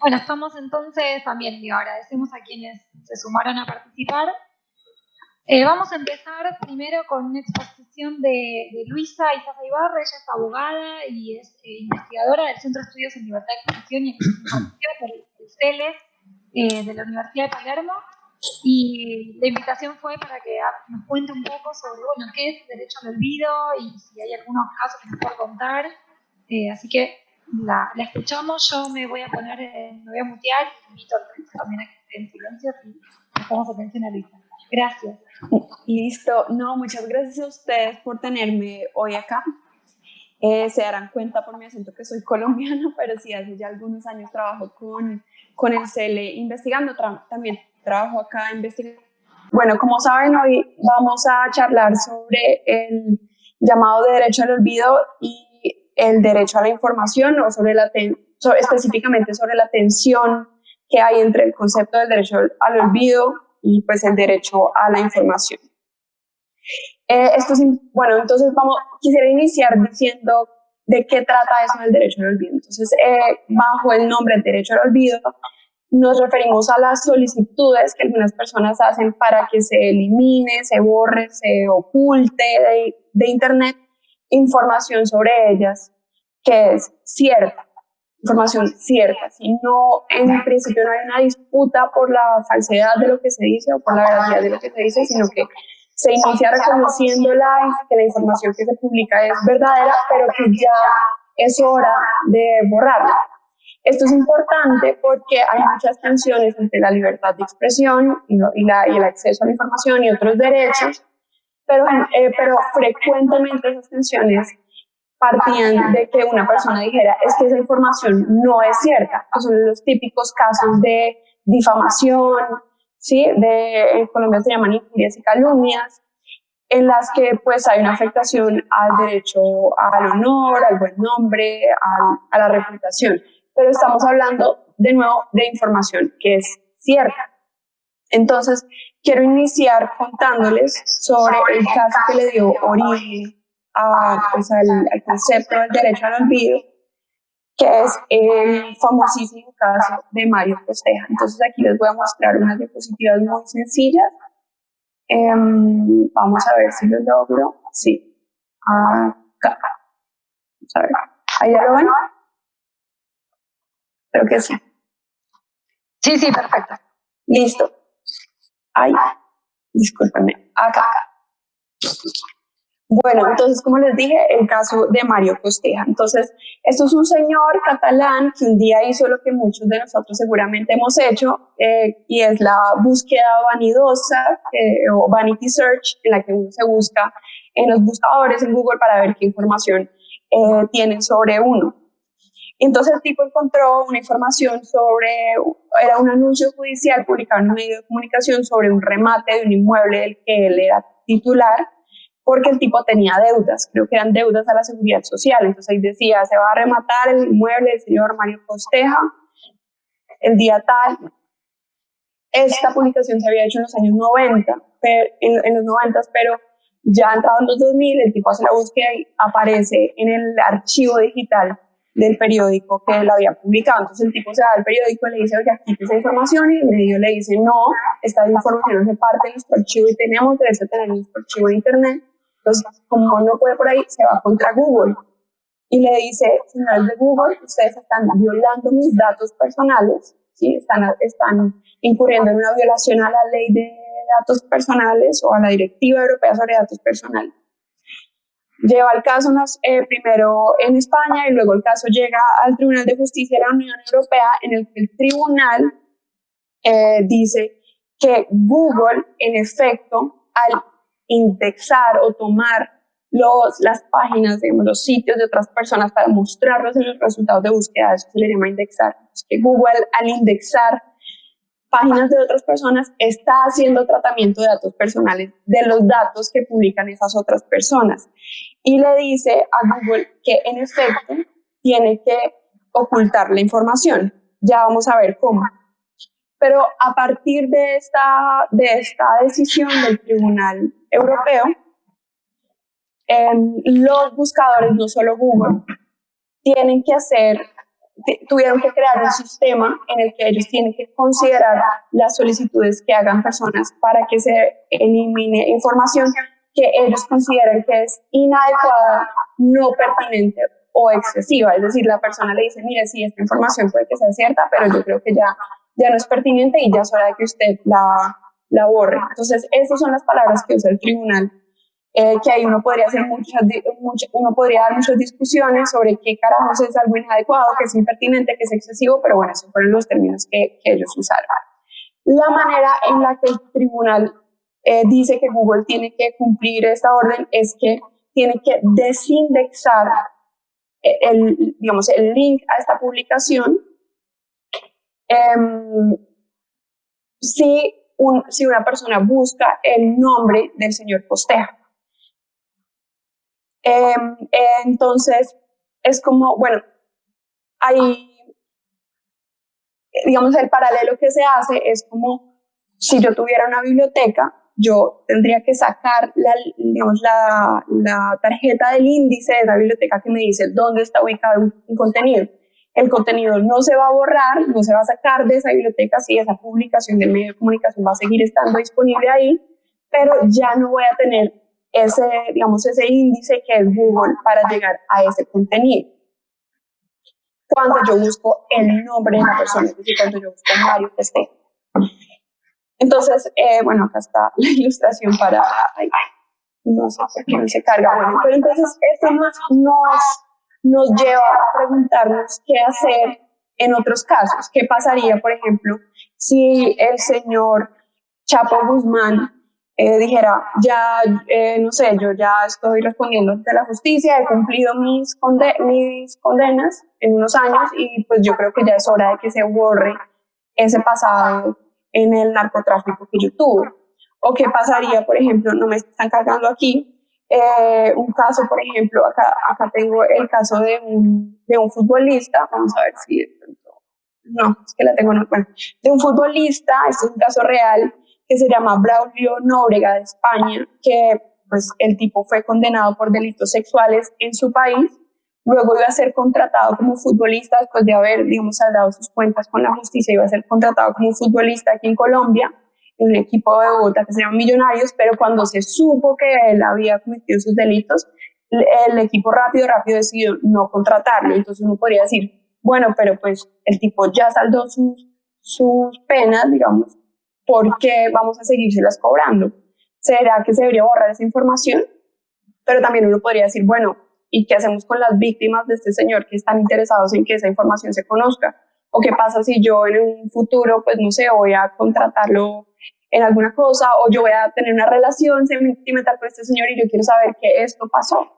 Bueno, estamos entonces también, digo, agradecemos a quienes se sumaron a participar. Eh, vamos a empezar primero con una exposición de, Luisa Isaza Ibarra, ella es abogada y es eh, investigadora del Centro de Estudios en Libertad de Expresión y el CELES eh, de la Universidad de Palermo. Y la invitación fue para que nos cuente un poco sobre bueno, qué es derecho al olvido y si hay algunos casos que nos pueda contar. así que la, la, escuchamos, yo me voy a poner, me voy a mutear y invito también a que esté en silencio y prestamos atención a Luisa. Gracias. Listo, no, muchas gracias a ustedes por tenerme hoy acá. Eh, se darán cuenta por mi acento que soy colombiana, pero sí, hace ya algunos años trabajo con, con el CELE investigando, también trabajo acá investigando. Bueno, como saben, hoy vamos a charlar sobre el llamado de derecho al olvido y el derecho a la información o sobre la específicamente sobre la tensión que hay entre el concepto del derecho al olvido y pues el derecho a la información. Eh, esto es, bueno, entonces vamos, quisiera iniciar diciendo de qué trata eso del derecho al olvido. Entonces, eh, bajo el nombre derecho al olvido, nos referimos a las solicitudes que algunas personas hacen para que se elimine, se borre, se oculte de Internet información sobre ellas que es cierta, información cierta. Si no, en principio no hay una disputa por la falsedad de lo que se dice o por la veracidad de lo que se dice, sino que se inicia reconociendo la, que la información que se publica es verdadera, pero que ya es hora de borrarla. Esto es importante porque hay muchas tensiones entre la libertad de expresión y, la, y el acceso a la información y otros derechos, pero, eh, pero frecuentemente esas tensiones partían de que una persona dijera es que esa información no es cierta. son los típicos casos de difamación, ¿sí? En Colombia se llaman injurias y calumnias, en las que pues hay una afectación al derecho al honor, al buen nombre, a la reputación. Pero estamos hablando de nuevo de información que es cierta. Entonces, quiero iniciar contándoles sobre el caso que le dio origen pues, al, concepto del derecho al olvido, que es el famosísimo caso de Mario Costeja. Entonces aquí les voy a mostrar unas diapositivas muy sencillas. Em, vamos a ver si lo logro. Sí. Acá. Vamos a ver. ¿Ahí ya lo ven? Creo que sí. Sí, sí, perfecto. Listo. Ahí. Discúlpenme. Acá. Bueno, entonces, como les dije, el caso de Mario Costeja. Entonces, esto es un señor catalán que un día hizo lo que muchos de nosotros seguramente hemos hecho, eh, y es la búsqueda vanidosa eh, o vanity search, en la que uno se busca en los buscadores en Google para ver qué información eh, tienen sobre uno. Entonces el tipo encontró una información sobre, era un anuncio judicial publicado en un medio de comunicación sobre un remate de un inmueble del que él era titular, porque el tipo tenía deudas, creo que eran deudas a la seguridad social. Entonces ahí decía, se va a rematar el inmueble del señor Mario Costeja el día tal. Esta publicación se había hecho en los años 90, en, los 90, pero ya entrado en los 2000, el tipo hace la búsqueda y aparece en el archivo digital del periódico que él había publicado. Entonces el tipo se va al periódico y le dice, oye, aquí esa información, y el medio le dice, no, esta información hace parte de nuestro archivo y tenemos derecho a tener nuestro archivo de internet. Entonces, como no puede por ahí, se va contra Google y le dice, señores de Google, ustedes están violando mis datos personales, ¿sí? están, están incurriendo en una violación a la ley de datos personales o a la Directiva Europea sobre Datos Personales. Lleva el caso eh, primero en España y luego el caso llega al Tribunal de Justicia de la Unión Europea en el que el tribunal eh, dice que Google, en efecto, al indexar o tomar los, las páginas, digamos, los sitios de otras personas para mostrarlos en los resultados de búsqueda, eso se le llama indexar. Google al indexar páginas de otras personas está haciendo tratamiento de datos personales de los datos que publican esas otras personas y le dice a Google que en efecto tiene que ocultar la información. Ya vamos a ver cómo. Pero a partir de esta, de esta decisión del Tribunal Europeo, los buscadores, no solo Google, tienen que hacer tuvieron que crear un sistema en el que ellos tienen que considerar las solicitudes que hagan personas para que se elimine información que ellos consideran que es inadecuada, no pertinente o excesiva. Es decir, la persona le dice, mire, sí, esta información puede que sea cierta, pero yo creo que ya, ya no es pertinente y ya es hora de que usted la, la borre. Entonces, esas son las palabras que usa el tribunal eh, que ahí uno podría hacer muchas, uno podría dar muchas discusiones sobre qué carajos es algo inadecuado, que es impertinente, que es excesivo, pero bueno, esos fueron los términos que, que ellos usaron. La manera en la que el tribunal eh, dice que Google tiene que cumplir esta orden es que tiene que desindexar el, digamos, el link a esta publicación eh, si, un, si una persona busca el nombre del señor Posteja. Em, entonces, es como, bueno, hay, digamos, el paralelo que se hace es como si yo tuviera una biblioteca, yo tendría que sacar la, digamos, la, la tarjeta del índice de esa biblioteca que me dice dónde está ubicado un, contenido. El contenido no se va a borrar, no se va a sacar de esa biblioteca si esa publicación del medio de comunicación va a seguir estando disponible ahí, pero ya no voy a tener ese, digamos, ese índice que es Google para llegar a ese contenido. Cuando yo busco el nombre de la persona, es decir, cuando yo busco Mario esté. Entonces, eh, bueno, acá está la ilustración para, no sé por qué no se carga, bueno, pero entonces esto nos, nos, nos lleva a preguntarnos qué hacer en otros casos. ¿Qué pasaría, por ejemplo, si el señor Chapo Guzmán eh, dijera, ya, eh, no sé, yo ya estoy respondiendo ante la justicia, he cumplido mis, mis condenas en unos años y pues yo creo que ya es hora de que se borre ese pasado en el narcotráfico que yo tuve. O qué pasaría, por ejemplo, no me están cargando aquí, eh, un caso, por ejemplo, acá, acá tengo el caso de un, de un futbolista, vamos a ver si no, es que la tengo, no, bueno, de un futbolista, este es un caso real, que se llama Braulio Nóbrega de España, que pues el tipo fue condenado por delitos sexuales en su país, luego iba a ser contratado como futbolista después de haber, digamos, saldado sus cuentas con la justicia, iba a ser contratado como futbolista aquí en Colombia, un equipo de Bogotá que se llama Millonarios, pero cuando se supo que él había cometido sus delitos, el equipo rápido, rápido decidió no contratarlo, entonces uno podría decir, bueno, pero pues el tipo ya saldó sus, sus penas, digamos, ¿por qué vamos a seguírselas cobrando? ¿Será que se debería borrar esa información? Pero también uno podría decir, bueno, ¿y qué hacemos con las víctimas de este señor que están interesados en que esa información se conozca? ¿O qué pasa si yo en un futuro, pues no sé, voy a contratarlo en alguna cosa o yo voy a tener una relación sentimental con este señor y yo quiero saber que esto pasó?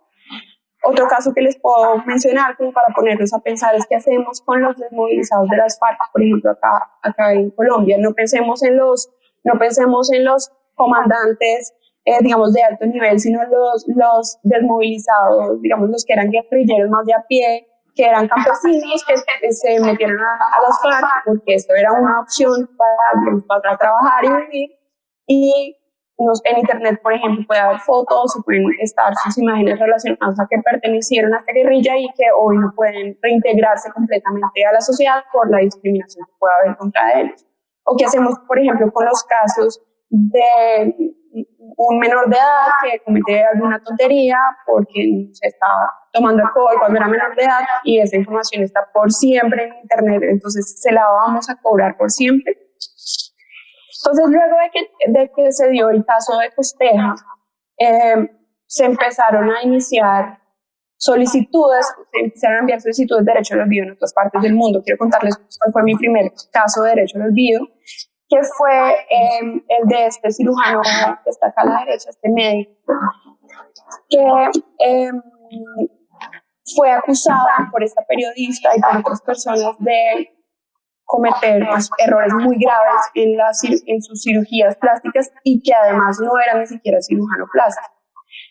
Otro caso que les puedo mencionar como para ponernos a pensar es qué hacemos con los desmovilizados de las FARC, por ejemplo, acá, acá en Colombia. No pensemos en los, no pensemos en los comandantes, eh, digamos, de alto nivel, sino los, los desmovilizados, digamos, los que eran guerrilleros más de a pie, que eran campesinos que se metieron a, las FARC porque esto era una opción para, para trabajar y vivir. Y en Internet, por ejemplo, puede haber fotos o pueden estar sus imágenes relacionadas a que pertenecieron a esta guerrilla y que hoy no pueden reintegrarse completamente a la sociedad por la discriminación que puede haber contra ellos. O qué hacemos, por ejemplo, con los casos de un menor de edad que comete alguna tontería porque se estaba tomando alcohol cuando era menor de edad y esa información está por siempre en Internet, entonces se la vamos a cobrar por siempre. Entonces, luego de que, de que se dio el caso de Costeja, eh, se empezaron a iniciar solicitudes, se empezaron a enviar solicitudes de derecho al olvido en otras partes del mundo. Quiero contarles cuál fue mi primer caso de derecho al olvido, que fue eh, el de este cirujano que está acá a la derecha, este médico, que eh, fue acusada por esta periodista y por otras personas de cometer pues, errores muy graves en, las, en sus cirugías plásticas y que además no era ni siquiera cirujano plástico.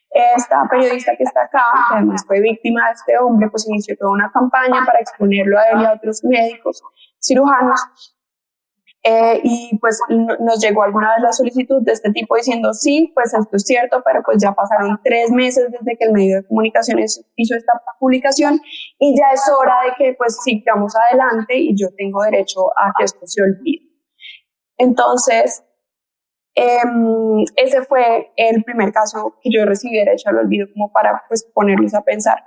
Esta periodista que está acá, que además fue víctima de este hombre, pues inició toda una campaña para exponerlo a él y a otros médicos cirujanos Eh, y pues nos llegó alguna vez la solicitud de este tipo diciendo, sí, pues esto es cierto, pero pues ya pasaron tres meses desde que el medio de comunicación hizo esta publicación y ya es hora de que pues sigamos adelante y yo tengo derecho a que esto se olvide. Entonces, em, ese fue el primer caso que yo recibí derecho al olvido como para pues ponerlos a pensar.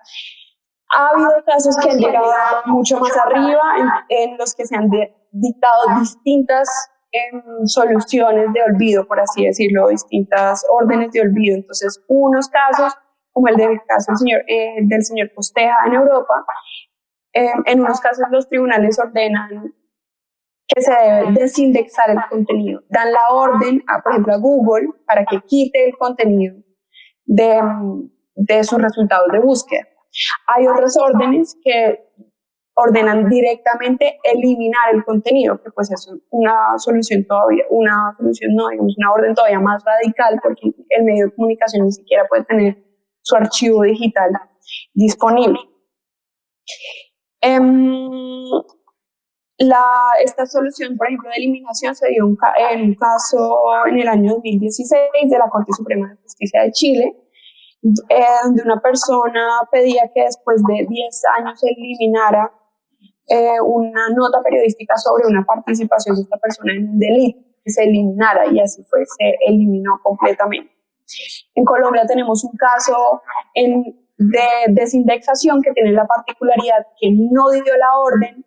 Ha habido casos que han llegado mucho más arriba, en, los que se han dictado distintas em, soluciones de olvido, por así decirlo, distintas órdenes de olvido. Entonces, unos casos, como el del caso del señor, eh, del señor Posteja en Europa, em, en unos casos los tribunales ordenan que se debe desindexar el contenido. Dan la orden, a, por ejemplo, a Google para que quite el contenido de, de sus resultados de búsqueda. Hay otras órdenes que ordenan directamente eliminar el contenido, que pues es una solución todavía, una solución no, digamos, una orden todavía más radical porque el medio de comunicación ni siquiera puede tener su archivo digital disponible. Em, la, esta solución, por ejemplo, de eliminación se dio en un caso en el año 2016 de la Corte Suprema de Justicia de Chile, eh, donde una persona pedía que después de 10 años se eliminara eh, una nota periodística sobre una participación de esta persona en un delito, que se eliminara y así fue, se eliminó completamente. En Colombia tenemos un caso en, de desindexación que tiene la particularidad que no dio la orden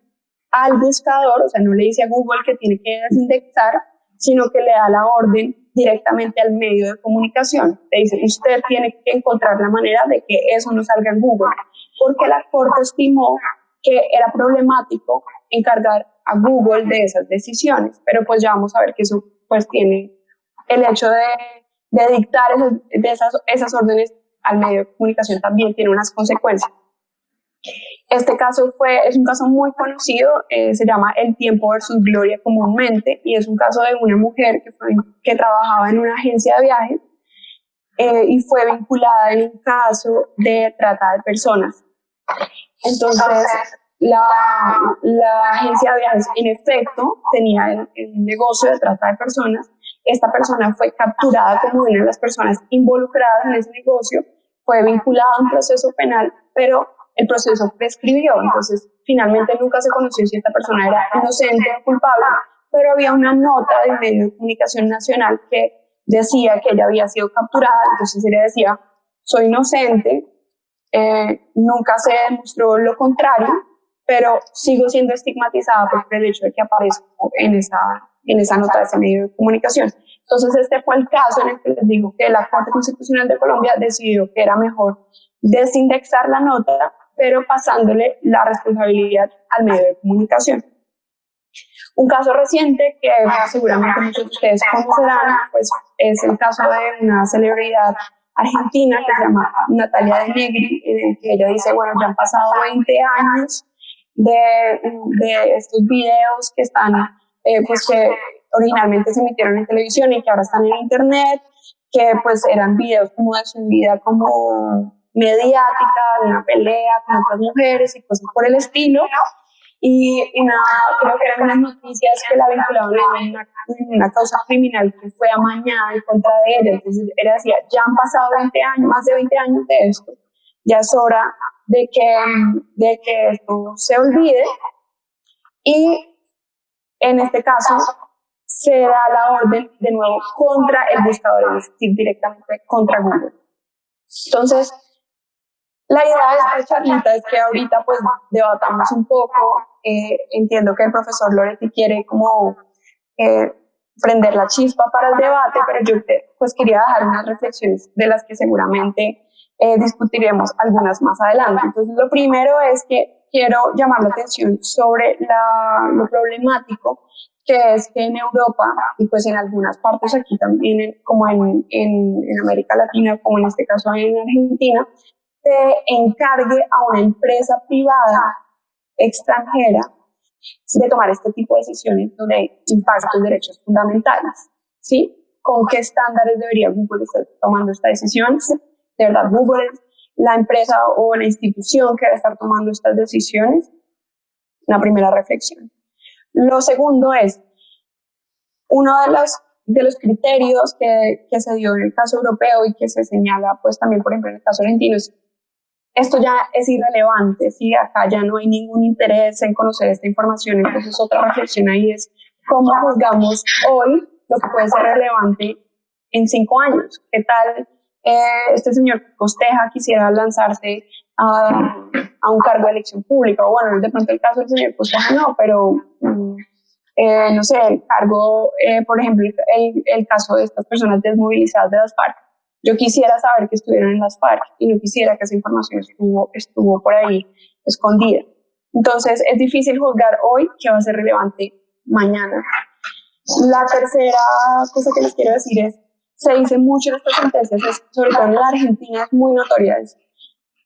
al buscador, o sea, no le dice a Google que tiene que desindexar, sino que le da la orden directamente al medio de comunicación. Le dice, usted tiene que encontrar la manera de que eso no salga en Google, porque la Corte estimó que era problemático encargar a Google de esas decisiones, pero pues ya vamos a ver que eso pues tiene el hecho de, dictar esas órdenes al medio de comunicación también tiene unas consecuencias. Este caso fue, es un caso muy conocido, eh, se llama El tiempo versus Gloria comúnmente, y es un caso de una mujer que, fue, que trabajaba en una agencia de viajes eh, y fue vinculada en un caso de trata de personas. Entonces, la, la agencia de viajes en efecto tenía el, el negocio de trata de personas. Esta persona fue capturada como una de las personas involucradas en ese negocio, fue vinculada a un proceso penal, pero el proceso prescribió, entonces finalmente nunca se conoció si esta persona era inocente o culpable, pero había una nota del medio de comunicación nacional que decía que ella había sido capturada, entonces ella decía, soy inocente, eh, nunca se demostró lo contrario, pero sigo siendo estigmatizada por el hecho de que aparezco en esa, en esa nota de ese medio de comunicación. Entonces este fue el caso en el que les digo que la Corte Constitucional de Colombia decidió que era mejor desindexar la nota pero pasándole la responsabilidad al medio de comunicación. Un caso reciente que seguramente muchos de ustedes conocerán, pues es el caso de una celebridad argentina que se llama Natalia de Negri, en el que ella dice, bueno, ya han pasado 20 años de, de estos videos que están, eh, pues que originalmente se emitieron en televisión y que ahora están en internet, que pues eran videos como de su vida como mediática, una pelea con otras mujeres y cosas por el estilo. Y una, creo que eran unas noticias que la vinculaban en una, una causa criminal que fue amañada en contra de ella. Entonces ella decía, ya han pasado 20 años, más de 20 años de esto, ya es hora de que, de que esto se olvide. Y en este caso se da la orden de nuevo contra el buscador, es decir, directamente contra Google. Entonces, la idea de esta charlita es que ahorita pues debatamos un poco, eh, entiendo que el profesor Loretti quiere como eh, prender la chispa para el debate, pero yo pues quería dejar unas reflexiones de las que seguramente eh, discutiremos algunas más adelante. Entonces lo primero es que quiero llamar la atención sobre la, lo problemático que es que en Europa y pues en algunas partes aquí también, como en, en América Latina, como en este caso en Argentina, se encargue a una empresa privada extranjera de tomar este tipo de decisiones donde impactan derechos fundamentales. ¿Sí? ¿Con qué estándares debería Google estar tomando esta decisión? ¿De verdad Google es la empresa o la institución que debe estar tomando estas decisiones? Una primera reflexión. Lo segundo es, uno de los, de los criterios que, que se dio en el caso europeo y que se señala pues también, por ejemplo, en el caso argentino es esto ya es irrelevante, ¿sí? acá ya no hay ningún interés en conocer esta información, entonces otra reflexión ahí es cómo juzgamos hoy lo que puede ser relevante en cinco años. ¿Qué tal eh, este señor Costeja quisiera lanzarse a, un cargo de elección pública? O bueno, de pronto el caso del señor Costeja no, pero mm, eh, no sé, el cargo, eh, por ejemplo, el, el caso de estas personas desmovilizadas de las FARC yo quisiera saber que estuvieron en las FARC y no quisiera que esa información estuvo, estuvo por ahí escondida. Entonces, es difícil juzgar hoy qué va a ser relevante mañana. La tercera cosa que les quiero decir es, se dice mucho en estas sentencias, sobre todo en la Argentina, es muy notoria,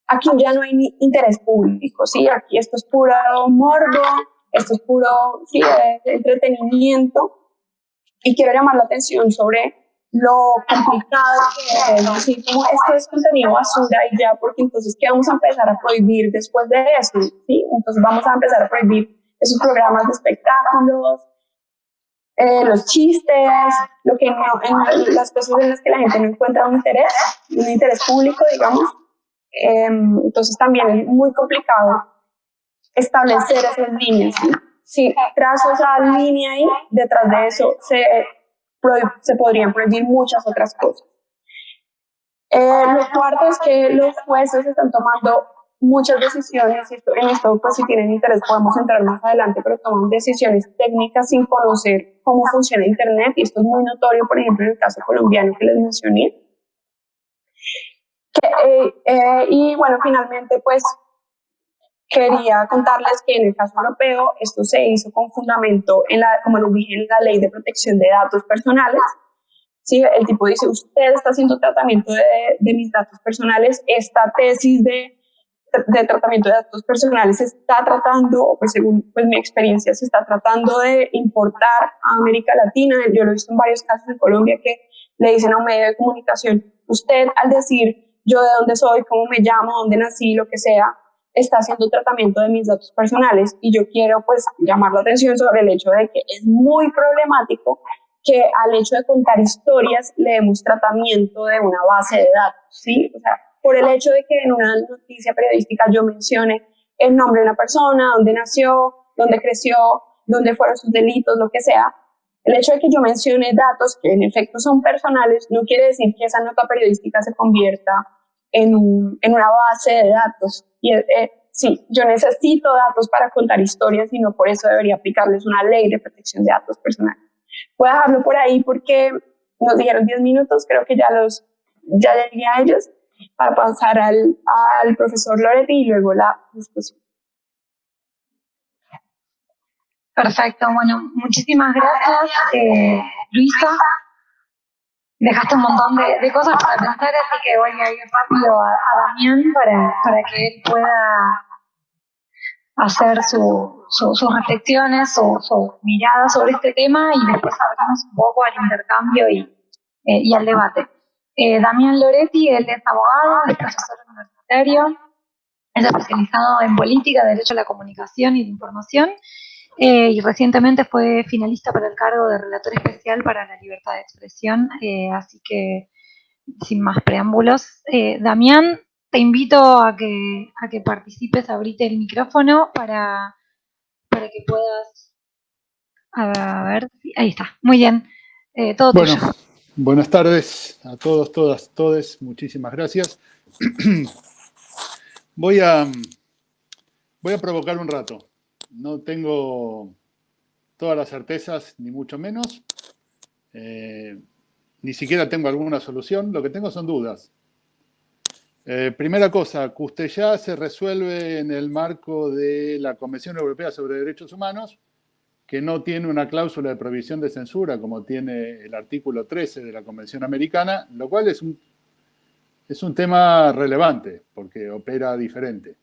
aquí ya no hay interés público, ¿sí? Aquí esto es puro morbo, esto es puro sí, entretenimiento, y quiero llamar la atención sobre lo complicado que es, decir, como esto es contenido basura y ya, porque entonces, ¿qué vamos a empezar a prohibir después de eso? ¿Sí? Entonces vamos a empezar a prohibir esos programas de espectáculos, eh, los chistes, lo que no, en las cosas en las que la gente no encuentra un interés, un interés público, digamos. Em, entonces también es muy complicado establecer esas líneas. Si trazo esa línea ahí, detrás de eso se se podrían prohibir muchas otras cosas. Eh, lo cuarto es que los jueces están tomando muchas decisiones, en esto pues si tienen interés podemos entrar más adelante, pero toman decisiones técnicas sin conocer cómo funciona Internet, y esto es muy notorio, por ejemplo, en el caso colombiano que les mencioné. Eh, eh, y bueno, finalmente pues quería contarles que en el caso europeo esto se hizo con fundamento en la, como les dije, en la ley de protección de datos personales. ¿Sí? El tipo dice, usted está haciendo tratamiento de, de mis datos personales, esta tesis de, de, tratamiento de datos personales está tratando, pues según pues, mi experiencia, se está tratando de importar a América Latina. Yo lo he visto en varios casos en Colombia que le dicen a un medio de comunicación, usted al decir yo de dónde soy, cómo me llamo, dónde nací, lo que sea, está haciendo tratamiento de mis datos personales y yo quiero pues llamar la atención sobre el hecho de que es muy problemático que al hecho de contar historias le demos tratamiento de una base de datos, ¿sí? O sea, por el hecho de que en una noticia periodística yo mencione el nombre de una persona, dónde nació, dónde creció, dónde fueron sus delitos, lo que sea, el hecho de que yo mencione datos que en efecto son personales no quiere decir que esa nota periodística se convierta en, en una base de datos. Y eh, sí, yo necesito datos para contar historias y no por eso debería aplicarles una ley de protección de datos personales. Voy a dejarlo por ahí porque nos dijeron 10 minutos, creo que ya los ya llegué a ellos para pasar al, al profesor Loretti y luego la discusión. Perfecto, bueno, muchísimas gracias, eh, Luisa dejaste un montón de, cosas para pensar, así que voy a ir rápido a, Damián para, para, que él pueda hacer su, sus reflexiones, su, su, mirada sobre este tema y después hablamos un poco al intercambio y, eh, y al debate. Eh, Damián Loretti, él es abogado, es profesor universitario, es especializado en política, derecho a la comunicación y la información eh, y recientemente fue finalista para el cargo de relator especial para la libertad de expresión, eh, así que sin más preámbulos. Eh, Damián, te invito a que, a que participes, abrite el micrófono para, para que puedas... A ver, ahí está, muy bien, todo bueno, Buenas tardes a todos, todas, todes, muchísimas gracias. Voy a, voy a provocar un rato no tengo todas las certezas, ni mucho menos. Eh, ni siquiera tengo alguna solución, lo que tengo son dudas. Eh, primera cosa, ya se resuelve en el marco de la Convención Europea sobre Derechos Humanos, que no tiene una cláusula de prohibición de censura como tiene el artículo 13 de la Convención Americana, lo cual es un, es un tema relevante porque opera diferente.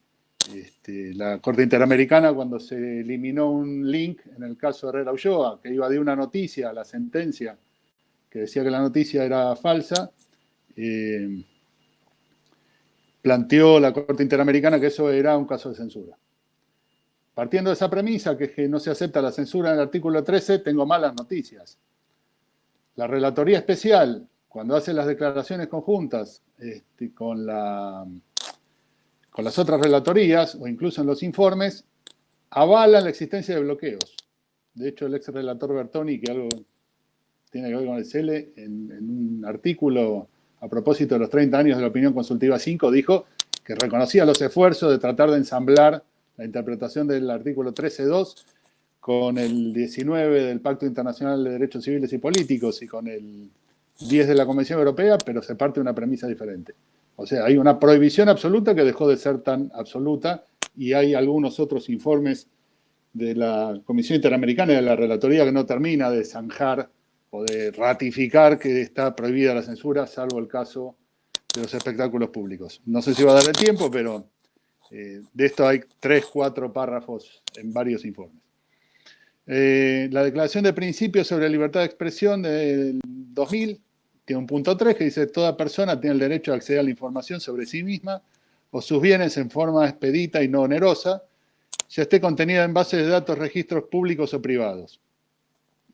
Este, la Corte Interamericana cuando se eliminó un link, en el caso de Herrera Ulloa, que iba de una noticia a la sentencia, que decía que la noticia era falsa, eh, planteó la Corte Interamericana que eso era un caso de censura. Partiendo de esa premisa, que, es que no se acepta la censura en el artículo 13, tengo malas noticias. la Relatoría Especial, cuando hace las declaraciones conjuntas este, con, la, con las otras relatorías, o incluso en los informes, avala la existencia de bloqueos. De hecho, el ex relator Bertoni, que algo tiene que ver con el CELE, en, en un artículo a propósito de los 30 años de la opinión consultiva 5, dijo que reconocía los esfuerzos de tratar de ensamblar la interpretación del artículo 13.2 con el 19 del Pacto Internacional de Derechos Civiles y Políticos y con el 10 de la Convención Europea, pero se parte de una premisa diferente. O sea, hay una prohibición absoluta que dejó de ser tan absoluta y hay algunos otros informes de la Comisión Interamericana y de la Relatoría que no termina de zanjar o de ratificar que está prohibida la censura, salvo el caso de los espectáculos públicos. No sé si va a dar el tiempo, pero eh, de esto hay tres, cuatro párrafos en varios informes. Eh, la Declaración de Principios sobre Libertad de Expresión del 2000 tiene un punto 3 que dice toda persona tiene el derecho a acceder a la información sobre sí misma o sus bienes en forma expedita y no onerosa, ya esté contenida en bases de datos, registros públicos o privados.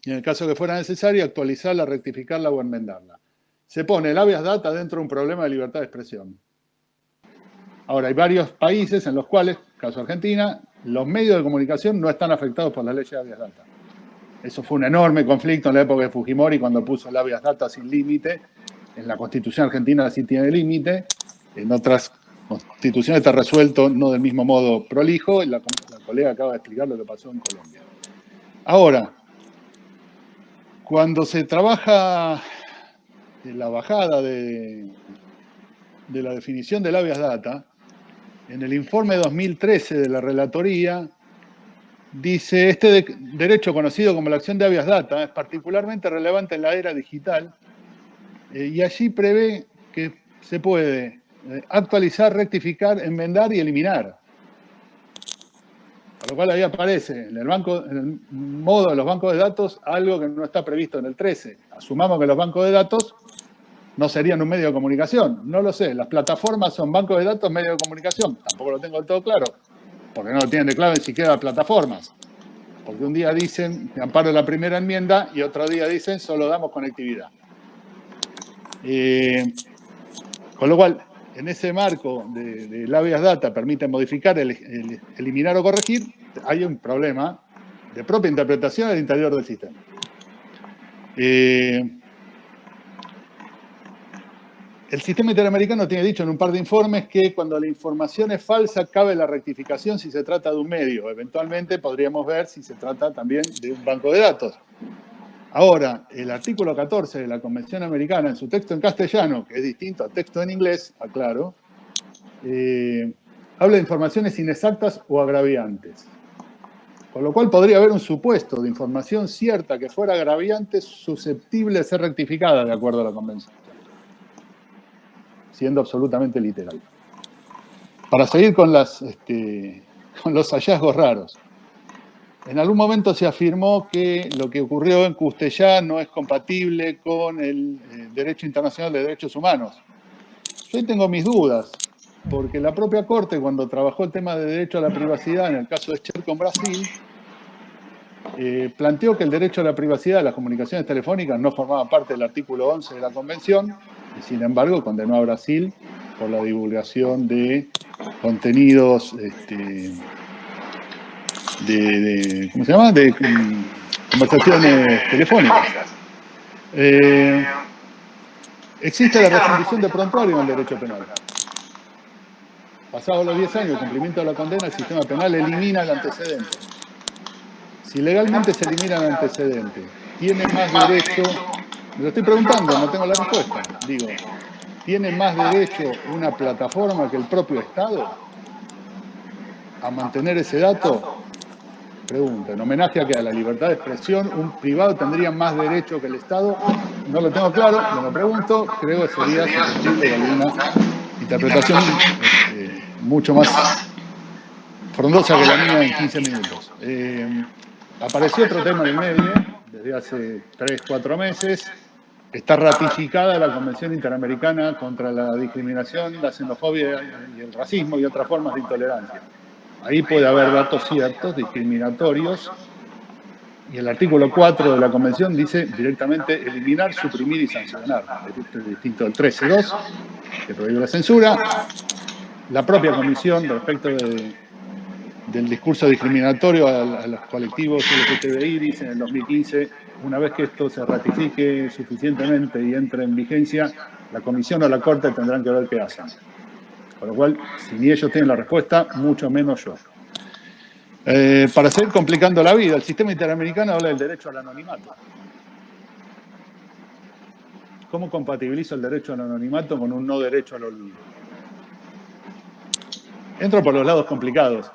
Y en el caso que fuera necesario, actualizarla, rectificarla o enmendarla. Se pone el habeas data dentro de un problema de libertad de expresión. Ahora, hay varios países en los cuales, caso Argentina, los medios de comunicación no están afectados por la ley de habeas data. Eso fue un enorme conflicto en la época de Fujimori cuando puso el habeas data sin límite. En la Constitución argentina sí tiene límite. En otras constituciones está resuelto no del mismo modo prolijo. La, colega acaba de explicar lo que pasó en Colombia. Ahora, cuando se trabaja la bajada de, de la definición del habeas data, en el informe 2013 de la Relatoría, dice, este derecho conocido como la acción de habeas data es particularmente relevante en la era digital eh, y allí prevé que se puede eh, actualizar, rectificar, enmendar y eliminar. Por lo cual ahí aparece en el, banco, en el modo de los bancos de datos algo que no está previsto en el 13. Asumamos que los bancos de datos no serían un medio de comunicación. No lo sé. Las plataformas son bancos de datos, medio de comunicación. Tampoco lo tengo del todo claro, porque no lo tienen de clave ni siquiera plataformas. Porque un día dicen, amparo la primera enmienda, y otro día dicen, solo damos conectividad. Eh, con lo cual, en ese marco de, de data permite modificar, eliminar o corregir, hay un problema de propia interpretación al interior del sistema. Eh, el sistema interamericano tiene dicho en un par de informes que cuando la información es falsa cabe la rectificación si se trata de un medio. Eventualmente podríamos ver si se trata también de un banco de datos. Ahora, el artículo 14 de la Convención Americana, en su texto en castellano, que es distinto al texto en inglés, aclaro, eh, habla de informaciones inexactas o agraviantes. Con lo cual podría haber un supuesto de información cierta que fuera agraviante susceptible de ser rectificada de acuerdo a la Convención siendo absolutamente literal. Para seguir este, con los hallazgos raros. En algún momento se afirmó que lo que ocurrió en Custellá no es compatible con el eh, derecho internacional de derechos humanos. Yo tengo mis dudas, porque la propia Corte, cuando trabajó el tema de derecho a la privacidad en el caso de Cher con Brasil, eh, planteó que el derecho a la privacidad de las comunicaciones telefónicas no formaba parte del artículo 11 de la Convención sin embargo condenó a Brasil por la divulgación de contenidos este, de, ¿cómo se llama? de conversaciones telefónicas. Eh, existe la resolución de prontuario en el derecho penal. Pasados los 10 años cumplimiento de la condena, el sistema penal elimina el antecedente. Si legalmente se elimina el antecedente, tiene más derecho me lo estoy preguntando, no tengo la respuesta. Digo, ¿tiene más derecho una plataforma que el propio Estado a mantener ese dato? Pregunta, en homenaje a que a la libertad de expresión un privado tendría más derecho que el Estado. No lo tengo claro, me lo pregunto, creo que sería susceptible de alguna interpretación este, mucho más frondosa que la mía en 15 minutos. Eh, apareció otro tema en el medio, desde hace 3, 4 meses, está ratificada la Convención Interamericana contra la discriminación, la xenofobia y el racismo y otras formas de intolerancia. Ahí puede haber datos ciertos, discriminatorios, Y el artículo 4 de la Convención dice directamente eliminar, suprimir y sancionar. Esto es distinto del 13.2, que prohíbe la censura. La propia Comisión, respecto del discurso discriminatorio a, los colectivos LGTBI, dice en el 2015, una vez que esto se ratifique suficientemente y entre en vigencia, la Comisión o la Corte tendrán que ver qué hacen. Con lo cual, si ni ellos tienen la respuesta, mucho menos yo. Eh, para seguir complicando la vida, el sistema interamericano habla del derecho al anonimato. ¿Cómo compatibilizo el derecho al anonimato con un no derecho al olvido? Entro por los lados complicados,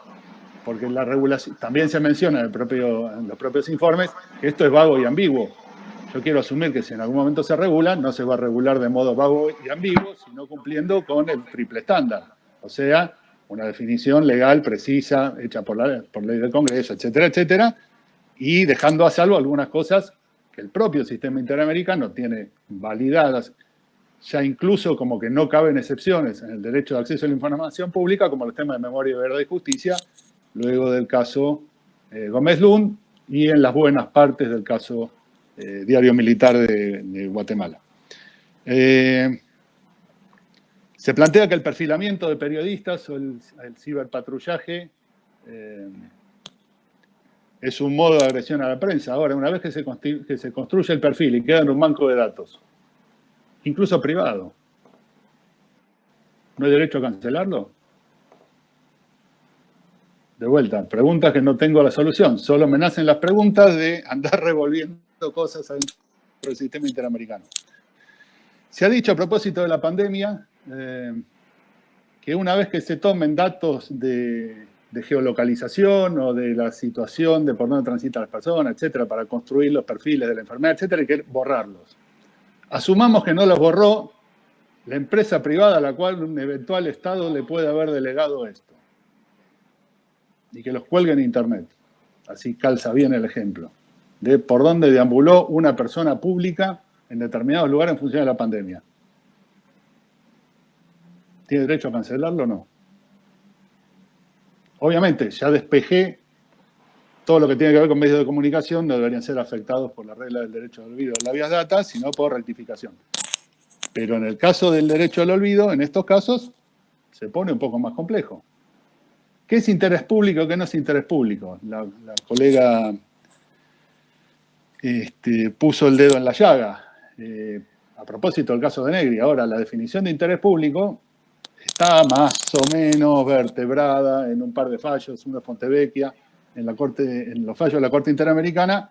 porque la regulación, también se menciona en, en los propios informes que esto es vago y ambiguo. Yo quiero asumir que si en algún momento se regula, no se va a regular de modo vago y ambiguo, sino cumpliendo con el triple estándar. O sea, una definición legal precisa, hecha por, ley del Congreso, etcétera, etcétera, y dejando a salvo algunas cosas que el propio sistema interamericano tiene validadas, ya incluso como que no caben excepciones en el derecho de acceso a la información pública, como los temas de memoria, verdad y justicia, luego del caso eh, Gómez Lund y en las buenas partes del caso eh, Diario Militar de, Guatemala. Eh, se plantea que el perfilamiento de periodistas o el, ciberpatrullaje es un modo de agresión a la prensa. Ahora, una vez que se, construye el perfil y queda en un banco de datos, incluso privado, ¿no hay derecho a cancelarlo? De vuelta, preguntas que no tengo la solución. Solo me nacen las preguntas de andar revolviendo cosas dentro del sistema interamericano. Se ha dicho a propósito de la pandemia eh, que una vez que se tomen datos de, geolocalización o de la situación de por dónde transitan las personas, etcétera, para construir los perfiles de la enfermedad, etcétera, hay que borrarlos. Asumamos que no los borró la empresa privada a la cual un eventual Estado le puede haber delegado esto. Y que los cuelgue en Internet. Así calza bien el ejemplo. De por dónde deambuló una persona pública en determinados lugares en función de la pandemia. ¿Tiene derecho a cancelarlo o no? Obviamente, ya despejé todo lo que tiene que ver con medios de comunicación, no deberían ser afectados por la regla del derecho al olvido de la vías data, sino por rectificación. Pero en el caso del derecho al olvido, en estos casos, se pone un poco más complejo. ¿Qué es interés público qué no es interés público? La, colega este, puso el dedo en la llaga. Eh, a propósito del caso de Negri, ahora la definición de interés público está más o menos vertebrada en un par de fallos, uno de Fontevecchia, en, la corte, en los fallos de la Corte Interamericana,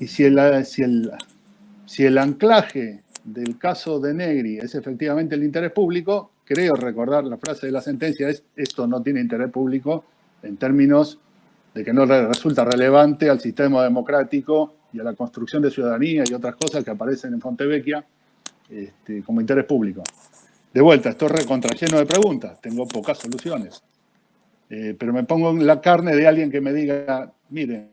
y si el anclaje del caso de Negri es efectivamente el interés público, creo recordar la frase de la sentencia es esto no tiene interés público en términos de que no resulta relevante al sistema democrático y a la construcción de ciudadanía y otras cosas que aparecen en Fontevecchia este, como interés público. De vuelta, estoy recontra lleno de preguntas, tengo pocas soluciones. Eh, pero me pongo en la carne de alguien que me diga, miren,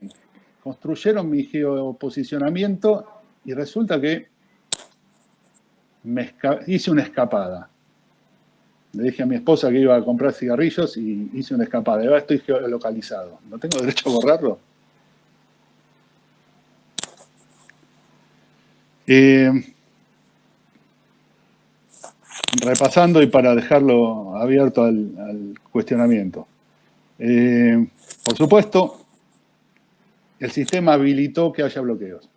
construyeron mi geoposicionamiento y resulta que me hice una escapada. Le dije a mi esposa que iba a comprar cigarrillos y hice una escapada. ahora estoy geolocalizado. ¿No tengo derecho a borrarlo? Eh, repasando y para dejarlo abierto al, cuestionamiento. Eh, por supuesto, el sistema habilitó que haya bloqueos.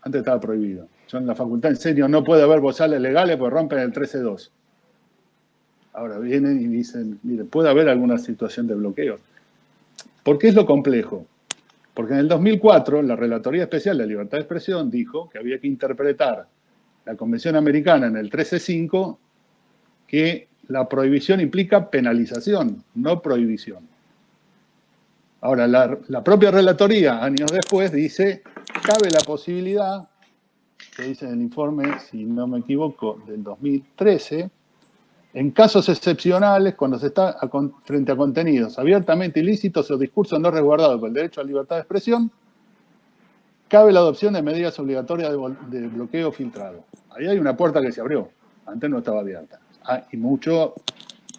Antes estaba prohibido. Yo en la facultad enseño, no puede haber bozales legales porque rompen el 13.2. Ahora vienen y dicen, mire, puede haber alguna situación de bloqueo. ¿Por qué es lo complejo? Porque en el 2004 la Relatoría Especial de Libertad de Expresión dijo que había que interpretar la Convención Americana en el 13.5 que la prohibición implica penalización, no prohibición. Ahora, la, propia relatoría, años después, dice, cabe la posibilidad, que dice en el informe, si no me equivoco, del 2013, en casos excepcionales, cuando se está frente a contenidos abiertamente ilícitos o discursos no resguardados por el derecho a libertad de expresión, cabe la adopción de medidas obligatorias de, bloqueo filtrado. Ahí hay una puerta que se abrió, antes no estaba abierta. Ah, y mucho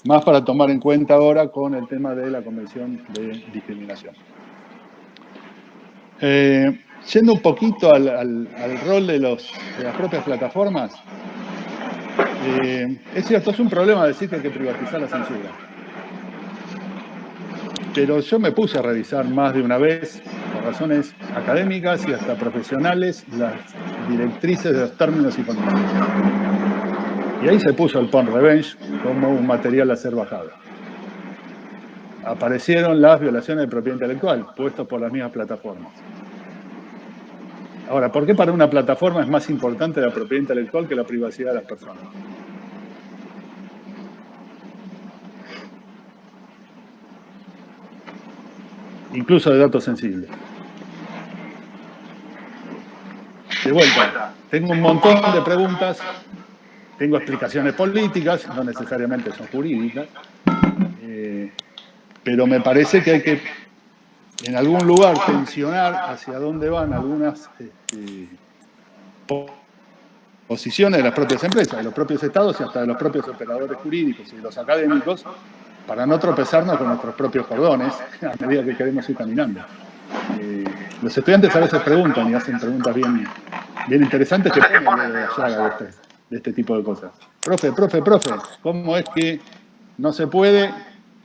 más para tomar en cuenta ahora con el tema de la Convención de Discriminación. Eh, yendo un poquito al, rol de, las propias plataformas, eh, es cierto, es un problema decir que hay que privatizar la censura. Pero yo me puse a revisar más de una vez, por razones académicas y hasta profesionales, las directrices de los términos y condiciones. Y ahí se puso el porn revenge como un material a ser bajado. Aparecieron las violaciones de propiedad intelectual, puestos por las mismas plataformas. Ahora, ¿por qué para una plataforma es más importante la propiedad intelectual que la privacidad de las personas? Incluso de datos sensibles. De vuelta, tengo un montón de preguntas tengo explicaciones políticas, no necesariamente son jurídicas, eh, pero me parece que hay que en algún lugar tensionar hacia dónde van algunas este, posiciones de las propias empresas, de los propios estados y hasta de los propios operadores jurídicos y los académicos, para no tropezarnos con nuestros propios cordones a medida que queremos ir caminando. Eh, los estudiantes a veces preguntan y hacen preguntas bien, bien interesantes que ponen de allá de ustedes de este tipo de cosas. Profe, profe, profe, ¿cómo es que no se puede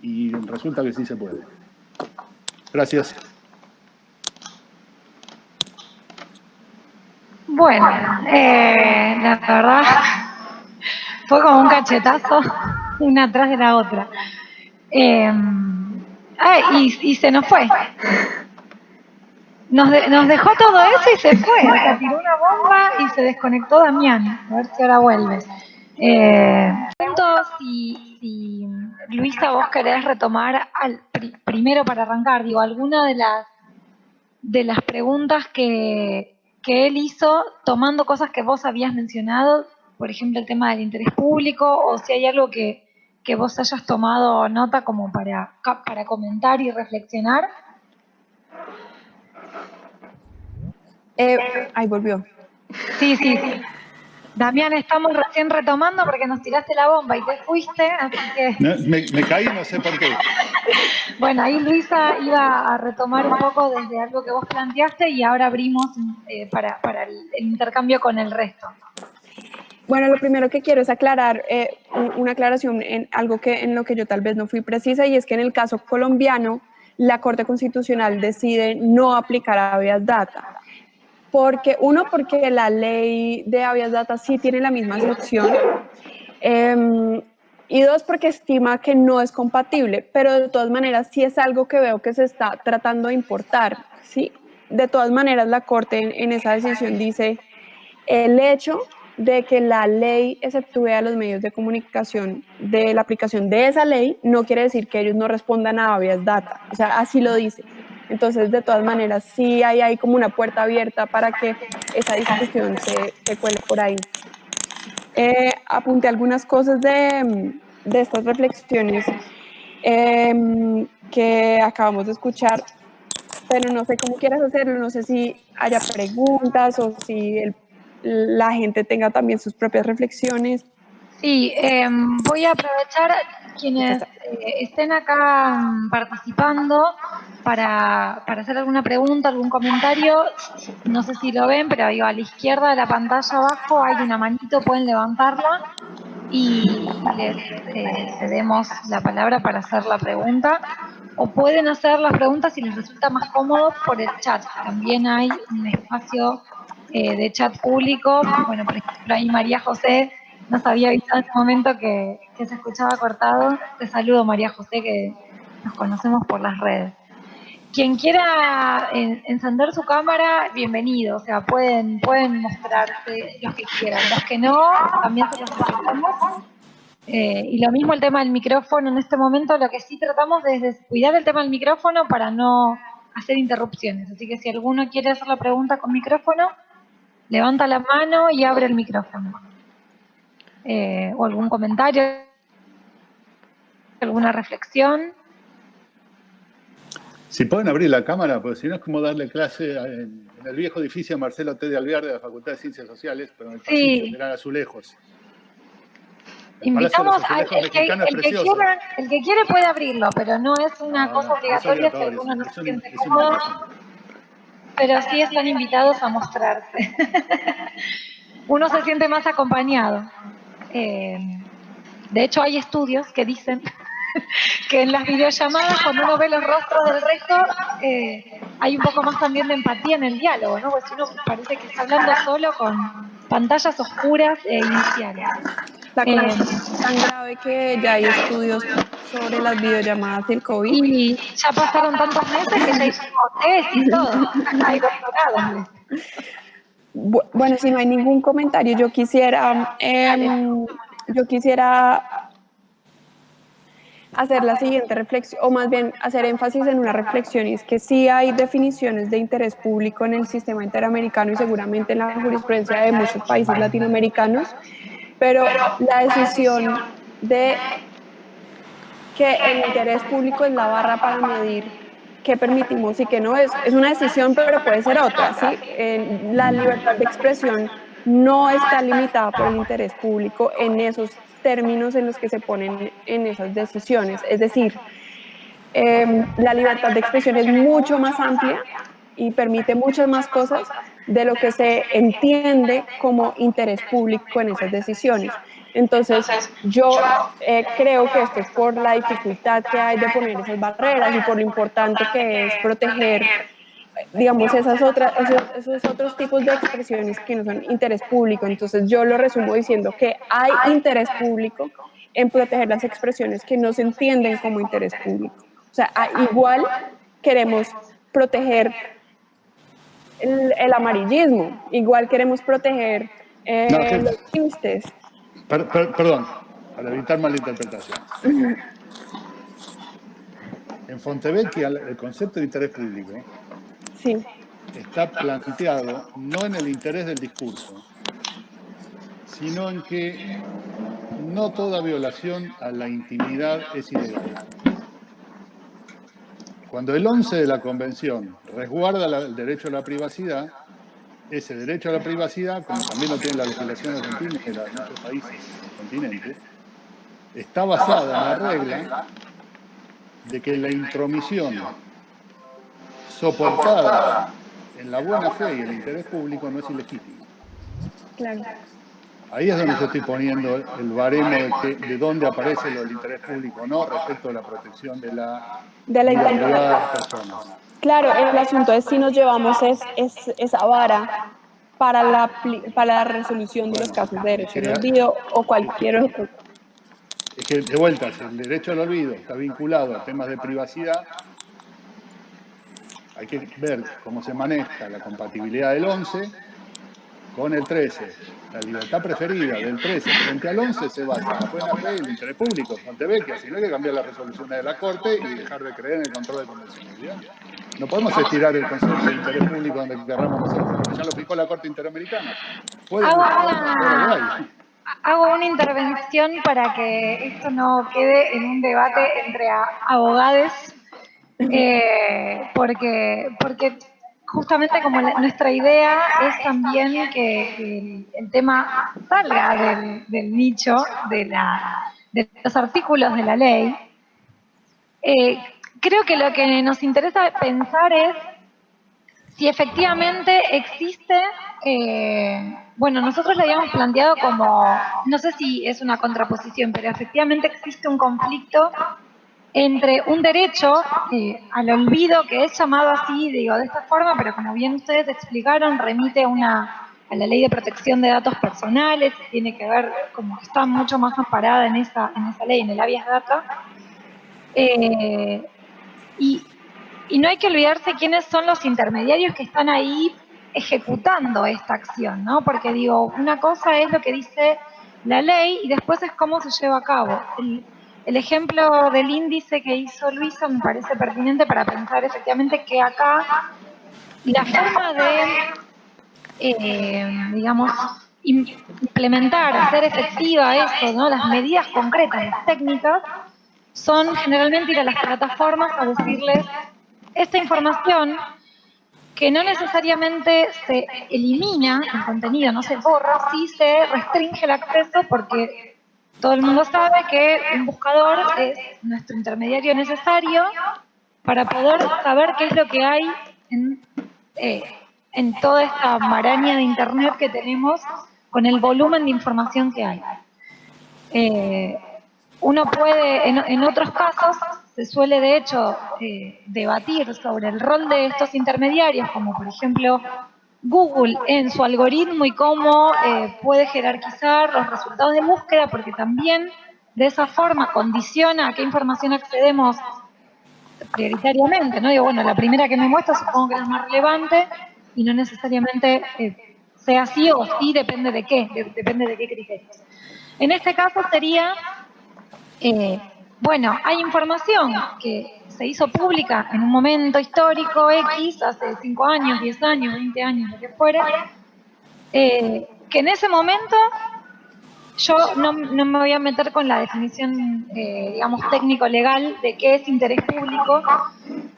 y resulta que sí se puede? Gracias. Bueno, eh, la verdad fue como un cachetazo, una atrás de la otra. Eh, y se nos fue. Nos, dejó todo eso y se fue. Se tiró una bomba y se desconectó Damián. A ver si ahora vuelve. Eh, si, Luisa, vos querés retomar al, primero para arrancar, digo, alguna de las de las preguntas que, que él hizo, tomando cosas que vos habías mencionado, por ejemplo, el tema del interés público, o si hay algo que, que vos hayas tomado nota como para, para comentar y reflexionar. Eh, ahí volvió. Sí, sí, sí. Damián, estamos recién retomando porque nos tiraste la bomba y te fuiste, así que... me, caí, no sé por qué. bueno, ahí Luisa iba a retomar un poco desde algo que vos planteaste y ahora abrimos eh, para, el, intercambio con el resto. Bueno, lo primero que quiero es aclarar eh, una aclaración en algo que en lo que yo tal vez no fui precisa y es que en el caso colombiano la Corte Constitucional decide no aplicar a habeas data. Porque, uno, porque la ley de habeas data sí tiene la misma excepción. Em, y dos, porque estima que no es compatible, pero de todas maneras sí es algo que veo que se está tratando de importar. ¿sí? De todas maneras, la Corte en, esa decisión dice el hecho de que la ley exceptúe a los medios de comunicación de la aplicación de esa ley no quiere decir que ellos no respondan a habeas data. O sea, así lo dice. Entonces, de todas maneras, sí hay, como una puerta abierta para que esa discusión se, se cuele por ahí. Eh, apunté algunas cosas de, de estas reflexiones em, que acabamos de escuchar, pero no sé cómo quieras hacerlo, no sé si haya preguntas o si la gente tenga también sus propias reflexiones. Sí, em, voy a aprovechar quienes eh, estén acá mm, participando para, para, hacer alguna pregunta, algún comentario. No sé si lo ven, pero digo, a la izquierda de la pantalla abajo hay una manito, pueden levantarla y les eh, cedemos la palabra para hacer la pregunta. O pueden hacer las preguntas si les resulta más cómodo por el chat. También hay un espacio eh, de chat público. Bueno, por ejemplo, ahí María José nos había avisado en ese momento que, se escuchaba cortado. Te saludo, María José, que nos conocemos por las redes. Quien quiera encender su cámara, bienvenido. O sea, pueden, pueden mostrarse los que quieran. Los que no, también se los presentamos. Eh, y lo mismo el tema del micrófono. En este momento lo que sí tratamos es cuidar el tema del micrófono para no hacer interrupciones. Así que si alguno quiere hacer la pregunta con micrófono, levanta la mano y abre el micrófono. Eh, o algún comentario, alguna reflexión. Si pueden abrir la cámara, porque si no es como darle clase en, el viejo edificio Marcelo T. de Alvear de la Facultad de Ciencias Sociales, pero en el sí. a azulejos. Invitamos al el que, el, que quiera, el que quiere puede abrirlo, pero no es una cosa obligatoria si alguno no se siente cómodo. pero sí están invitados a mostrarse. Uno se siente más acompañado. Eh, de hecho, hay estudios que dicen que en las videollamadas, cuando uno ve los rostros del resto, eh, hay un poco más también de empatía en el diálogo, ¿no? Porque si uno parece que está hablando solo con pantallas oscuras e iniciales. La eh, tan grave que ya hay estudios sobre las videollamadas y el COVID. Y ya pasaron tantos meses que ya hicimos test y todo. hay doctorados. Bueno, si no hay ningún comentario, yo quisiera, em, yo quisiera hacer la siguiente reflexión, o más bien hacer énfasis en una reflexión, y es que sí hay definiciones de interés público en el sistema interamericano y seguramente en la jurisprudencia de muchos países latinoamericanos, pero la decisión de que el interés público es la barra para medir qué permitimos y qué no es, es una decisión, pero puede ser otra, ¿sí? la libertad de expresión no está limitada por el interés público en esos términos en los que se ponen en esas decisiones. Es decir, em, la libertad de expresión es mucho más amplia y permite muchas más cosas de lo que se entiende como interés público en esas decisiones. Entonces, yo eh, creo que esto es por la dificultad que hay de poner esas barreras y por lo importante que es proteger digamos, esas otras, esos, otros tipos de expresiones que no son interés público. Entonces yo lo resumo diciendo que hay interés público en proteger las expresiones que no se entienden como interés público. O sea, igual queremos proteger el, amarillismo, igual queremos proteger eh, los chistes. Perdón, para evitar malinterpretación. En Fontevecchia el concepto de interés público está planteado no en el interés del discurso, sino en que no toda violación a la intimidad es ilegal. Cuando el 11 de la Convención resguarda el derecho a la privacidad, ese derecho a la privacidad, como también lo tiene la legislación argentina y la de muchos países del continente, está basada en la regla de que la intromisión soportada en la buena fe y el interés público no es ilegítimo. Claro. Ahí es donde yo estoy poniendo el baremo de, dónde aparece lo del interés público no respecto a la protección de la, de la de las personas. Claro, el asunto es si nos llevamos es, esa vara para la, para la resolución de los casos de derecho al olvido o cualquier otro. Es que, de vuelta, el derecho al olvido está vinculado a temas de privacidad, hay que ver cómo se maneja la compatibilidad del 11 con el 13. La libertad preferida del 13 frente al 11 se basa en la buena fe y el interés público, Montevecchia, si no hay que cambiar las resoluciones de la Corte y dejar de creer en el control de convencionalidad. No podemos estirar el concepto de interés público donde querramos nosotros, ya lo fijó la Corte Interamericana. hago, una, intervención para que esto no quede en un debate entre abogados eh, porque, porque justamente como nuestra idea es también que, el, tema salga del, nicho de, la, de, los artículos de la ley, eh, creo que lo que nos interesa pensar es si efectivamente existe, eh, bueno, nosotros lo habíamos planteado como, no sé si es una contraposición, pero efectivamente existe un conflicto entre un derecho al olvido, que es llamado así, digo, de esta forma, pero como bien ustedes explicaron, remite una, a la ley de protección de datos personales, tiene que ver, como que está mucho más amparada en esa, en esa ley, en el habeas data. Eh, y, y no hay que olvidarse quiénes son los intermediarios que están ahí ejecutando esta acción, ¿no? Porque digo, una cosa es lo que dice la ley y después es cómo se lleva a cabo. El ejemplo del índice que hizo Luisa me parece pertinente para pensar efectivamente que acá la forma de, eh, digamos, implementar, hacer efectiva eso, ¿no? las medidas concretas, técnicas, son generalmente ir a las plataformas a decirles esta información que no necesariamente se elimina el contenido, no se borra, sí se restringe el acceso porque todo el mundo sabe que un buscador es nuestro intermediario necesario para poder saber qué es lo que hay en eh, en toda esta maraña de Internet que tenemos con el volumen de información que hay. Eh, uno puede, en, otros casos, se suele de hecho eh, debatir sobre el rol de estos intermediarios, como por ejemplo Google en su algoritmo y cómo eh, puede jerarquizar los resultados de búsqueda, porque también de esa forma condiciona a qué información accedemos prioritariamente, ¿no? Digo, bueno, la primera que me muestra supongo que es más relevante y no necesariamente sea así o sí, depende de qué, depende de qué criterios. En este caso sería, eh, bueno, hay información que se hizo pública en un momento histórico X, hace 5 años, 10 años, 20 años, lo que fuera, eh, que en ese momento yo no, me voy a meter con la definición, eh, digamos, técnico-legal de qué es interés público,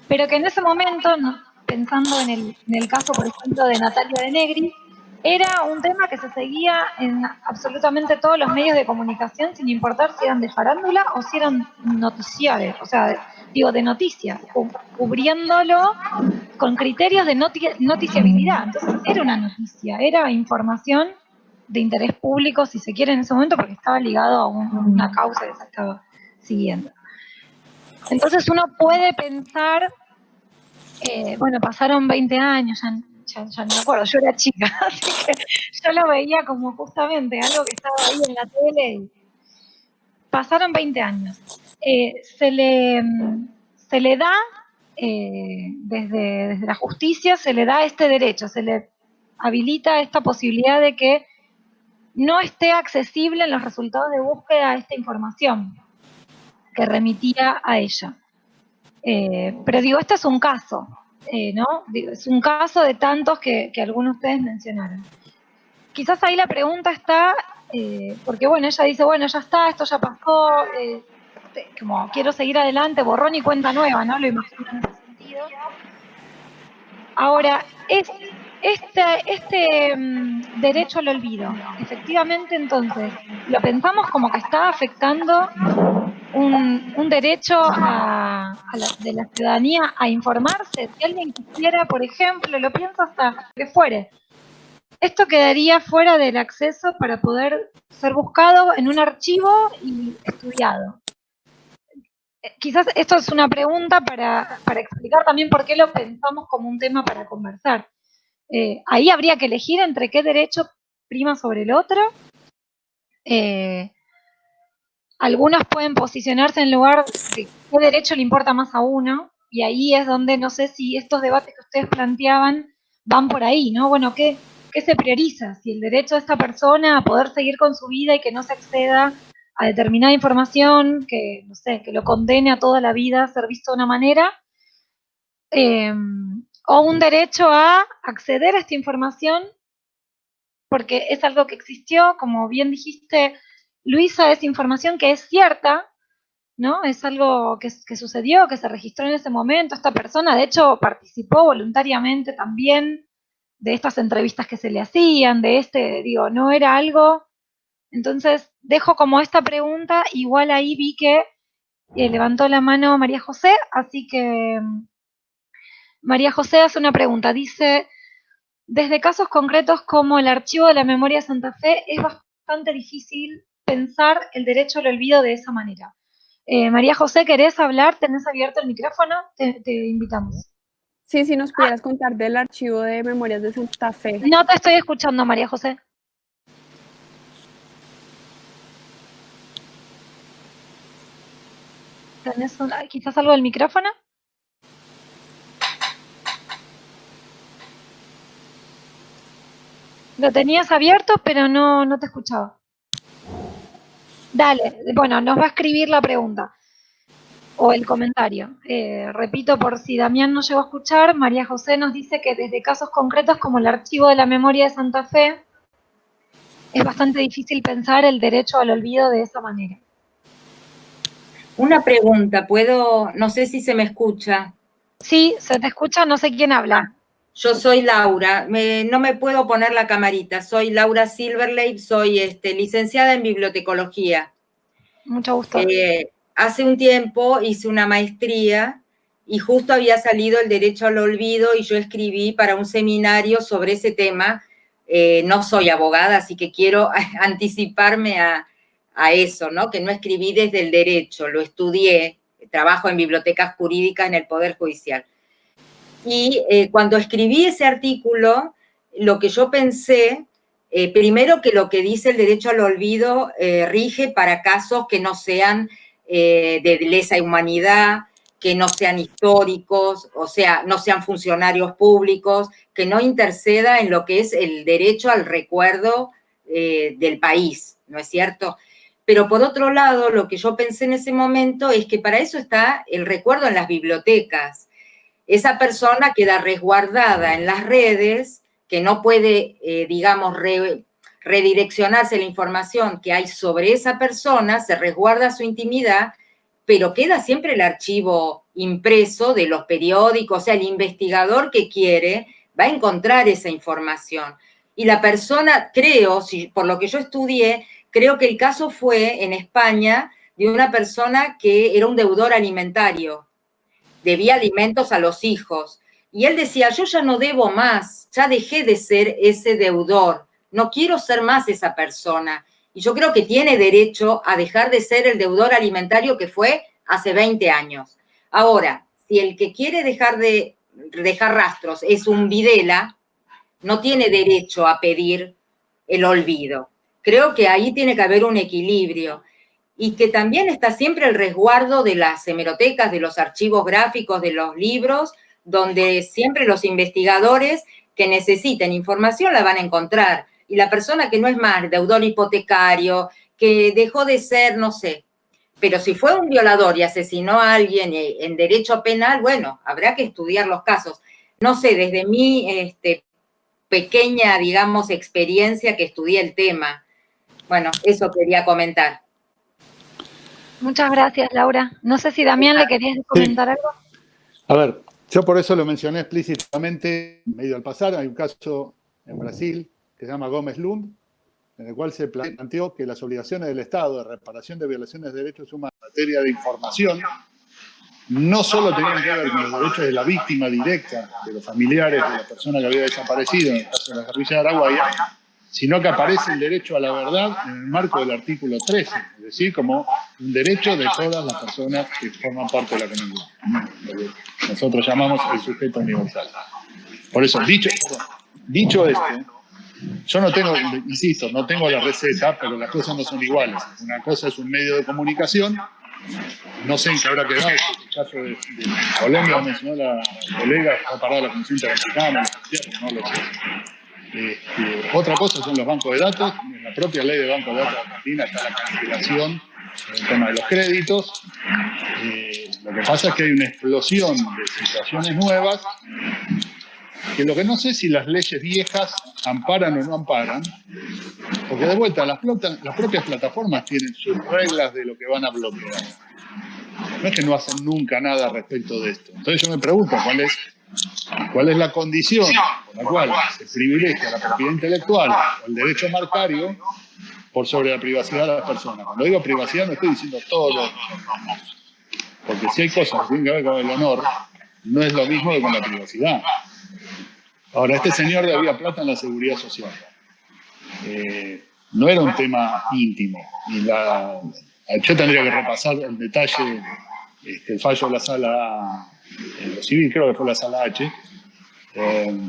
pero que en ese momento, pensando en el, en el caso, por ejemplo, de Natalia de Negri, era un tema que se seguía en absolutamente todos los medios de comunicación, sin importar si eran de farándula o si eran noticiarios, o sea, digo, de noticias, cubriéndolo con criterios de noticiabilidad. Entonces, era una noticia, era información de interés público, si se quiere, en ese momento, porque estaba ligado a una causa que se estaba siguiendo. Entonces, uno puede pensar, eh, bueno, pasaron 20 años, ya ya, no me acuerdo, yo era chica, así que yo lo veía como justamente algo que estaba ahí en la tele. Pasaron 20 años. Eh, se, le, se le da, eh, desde, desde la justicia, se le da este derecho, se le habilita esta posibilidad de que no esté accesible en los resultados de búsqueda esta información que remitía a ella. Eh, pero digo, este es un caso. ¿no? Es un caso de tantos que, algunos de ustedes mencionaron. Quizás ahí la pregunta está, porque bueno, ella dice, bueno, ya está, esto ya pasó, como quiero seguir adelante, borrón y cuenta nueva, ¿no? Lo imagino en ese sentido. Ahora, es, este, este mm, derecho al olvido, efectivamente entonces, lo pensamos como que está afectando un, derecho a, de la ciudadanía a informarse. Si alguien quisiera, por ejemplo, lo pienso hasta que fuere, esto quedaría fuera del acceso para poder ser buscado en un archivo y estudiado. Eh, quizás esto es una pregunta para, explicar también por qué lo pensamos como un tema para conversar. Eh, ahí habría que elegir entre qué derecho prima sobre el otro. Eh, algunos pueden posicionarse en lugar de qué derecho le importa más a uno, y ahí es donde no sé si estos debates que ustedes planteaban van por ahí, ¿no? Bueno, ¿qué, qué se prioriza? Si el derecho de esta persona a poder seguir con su vida y que no se acceda a determinada información, que, no sé, que lo condene a toda la vida a ser visto de una manera, em, o un derecho a acceder a esta información porque es algo que existió, como bien dijiste, Luisa, es información que es cierta, ¿no? Es algo que, sucedió, que se registró en ese momento. Esta persona, de hecho, participó voluntariamente también de estas entrevistas que se le hacían, de este, digo, no era algo. Entonces, dejo como esta pregunta, igual ahí vi que eh, levantó la mano María José, así que María José hace una pregunta, dice, desde casos concretos como el archivo de la memoria de Santa Fe, es bastante difícil pensar el derecho al olvido de esa manera. Eh, María José, ¿querés hablar? ¿Tenés abierto el micrófono? Te, invitamos. Sí, si nos pudieras contar del archivo de Memorias de Santa Fe. No te estoy escuchando, María José. ¿Tenés quizás algo del micrófono? Lo tenías abierto, pero no, no te escuchaba. Dale, bueno, nos va a escribir la pregunta o el comentario. Eh, repito, por si Damián no llegó a escuchar, María José nos dice que desde casos concretos como el archivo de la memoria de Santa Fe, es bastante difícil pensar el derecho al olvido de esa manera. Una pregunta, ¿puedo? No sé si se me escucha. Sí, se te escucha, no sé quién habla. Yo soy Laura, no me puedo poner la camarita, soy Laura Silverlake, soy este, licenciada en bibliotecología. Mucho gusto. Eh, hace un tiempo hice una maestría y justo había salido el derecho al olvido y yo escribí para un seminario sobre ese tema. Eh, no soy abogada, así que quiero anticiparme a, a eso, ¿no? Que no escribí desde el derecho, lo estudié, trabajo en bibliotecas jurídicas en el Poder Judicial. Y eh, cuando escribí ese artículo, lo que yo pensé, eh, primero que lo que dice el derecho al olvido eh, rige para casos que no sean de lesa humanidad, que no sean históricos, o sea, no sean funcionarios públicos, que no interceda en lo que es el derecho al recuerdo del país, ¿no es cierto? Pero por otro lado, lo que yo pensé en ese momento es que para eso está el recuerdo en las bibliotecas. Esa persona queda resguardada en las redes, que no puede, eh, digamos, redireccionarse la información que hay sobre esa persona, se resguarda su intimidad, pero queda siempre el archivo impreso de los periódicos, o sea, el investigador que quiere va a encontrar esa información. Y la persona, creo, si, por lo que yo estudié, Creo que el caso fue en España de una persona que era un deudor alimentario, debía alimentos a los hijos. Y él decía, yo ya no debo más, ya dejé de ser ese deudor, no quiero ser más esa persona. Y yo creo que tiene derecho a dejar de ser el deudor alimentario que fue hace 20 años. Ahora, si el que quiere dejar de dejar rastros es un Videla, no tiene derecho a pedir el olvido. Creo que ahí tiene que haber un equilibrio y que también está siempre el resguardo de las hemerotecas, de los archivos gráficos, de los libros, donde siempre los investigadores que necesiten información la van a encontrar. Y la persona que no es más deudor hipotecario, que dejó de ser, no sé, pero si fue un violador y asesinó a alguien en derecho penal, bueno, habrá que estudiar los casos. No sé, desde mi este, pequeña, digamos, experiencia que estudié el tema, bueno, eso quería comentar. Muchas gracias, Laura. No sé si Damián le querías comentar algo. A ver, yo por eso lo mencioné explícitamente medio al pasar. Hay un caso en Brasil que se llama Gómez Lund, en el cual se planteó que las obligaciones del Estado de reparación de violaciones de derechos humanos en materia de información no solo tenían que ver con los derechos de la víctima directa, de los familiares de la persona que había desaparecido en el caso de la guerrilla de Araguaya, sino que aparece el derecho a la verdad en el marco del artículo 13, es decir, como un derecho de todas las personas que forman parte de la comunidad. nosotros llamamos el sujeto universal. Por eso, dicho, dicho esto, yo no tengo, insisto, no tengo la receta, pero las cosas no son iguales. Una cosa es un medio de comunicación, no sé en qué habrá quedado, el caso de, Colombia mencionó la colega, está parada la Comisión Interamericana, no lo sé. Otra cosa son los bancos de datos. En la propia ley de bancos de datos Argentina está la cancelación el tema de los créditos. Eh, lo que pasa es que hay una explosión de situaciones nuevas que lo que no sé si las leyes viejas amparan o no amparan, porque de vuelta las, las propias plataformas tienen sus reglas de lo que van a bloquear. No es que no hacen nunca nada respecto de esto. Entonces yo me pregunto cuál es ¿Cuál es la condición por la cual se privilegia la propiedad intelectual o el derecho marcario por sobre la privacidad de las personas? Cuando digo privacidad no estoy diciendo todo porque si hay cosas que tienen que ver con el honor, no es lo mismo que con la privacidad. Ahora, este señor debía plata en la seguridad social. Eh, no era un tema íntimo. Y la, yo tendría que repasar el detalle, este, el fallo de la sala en lo civil, creo que fue la sala H. Eh,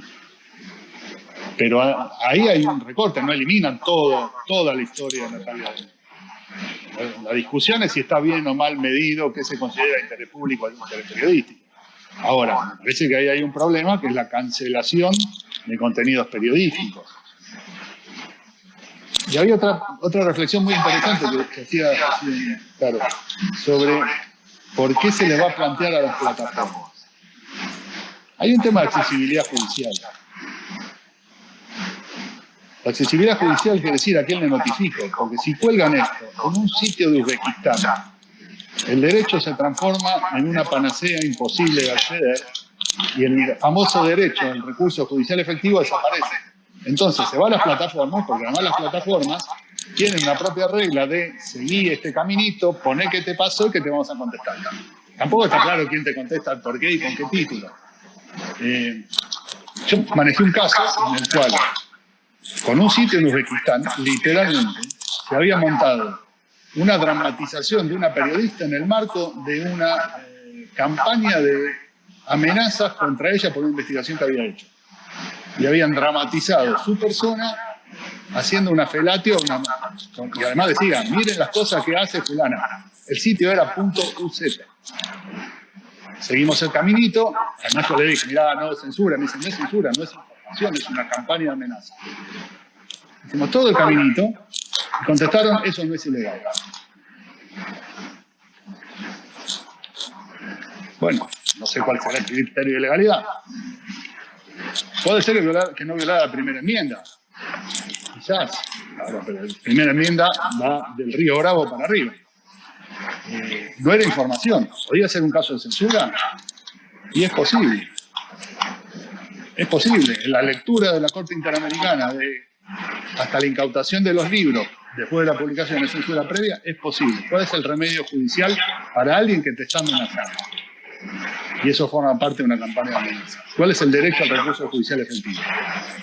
pero ahí hay un recorte, no eliminan todo, toda la historia de Natalia. La discusión es si está bien o mal medido, qué se considera interés público o interés periodístico. Ahora, parece que ahí hay un problema, que es la cancelación de contenidos periodísticos. Y había otra, otra reflexión muy interesante que, hacía claro, sobre ¿Por qué se le va a plantear a las plataformas? Hay un tema de accesibilidad judicial. La accesibilidad judicial quiere decir a quién le notifico, porque si cuelgan esto en un sitio de Uzbekistán, el derecho se transforma en una panacea imposible de acceder y el famoso derecho al recurso judicial efectivo desaparece. Entonces se va a las plataformas, porque además las plataformas tienen una propia regla de seguir este caminito, poné qué te pasó y que te vamos a contestar. tampoco está claro quién te contesta por qué y con qué título. Eh, yo manejé un caso en el cual, con un sitio en Uzbekistán, literalmente, se había montado una dramatización de una periodista en el marco de una eh, campaña de amenazas contra ella por una investigación que había hecho. Y habían dramatizado su persona haciendo una felatio, y además decía, miren las cosas que hace fulana. El sitio era .uz. Seguimos el caminito, además yo le dije, mirá, no es censura, me dice, no es censura, no es información, es una campaña de amenaza. Hicimos todo el caminito, y contestaron, eso no es ilegal. Bueno, no sé cuál será el criterio de legalidad. Puede ser que, no violara la primera enmienda. Quizás. pero la primera enmienda va del río Bravo para arriba. Eh, no era información. ¿Podría ser un caso de censura? Y es posible. Es posible. La lectura de la Corte Interamericana de hasta la incautación de los libros después de la publicación de censura previa, es posible. ¿Cuál es el remedio judicial para alguien que te está amenazando? Y eso forma parte de una campaña de amenaza. ¿Cuál es el derecho al recurso judicial efectivo?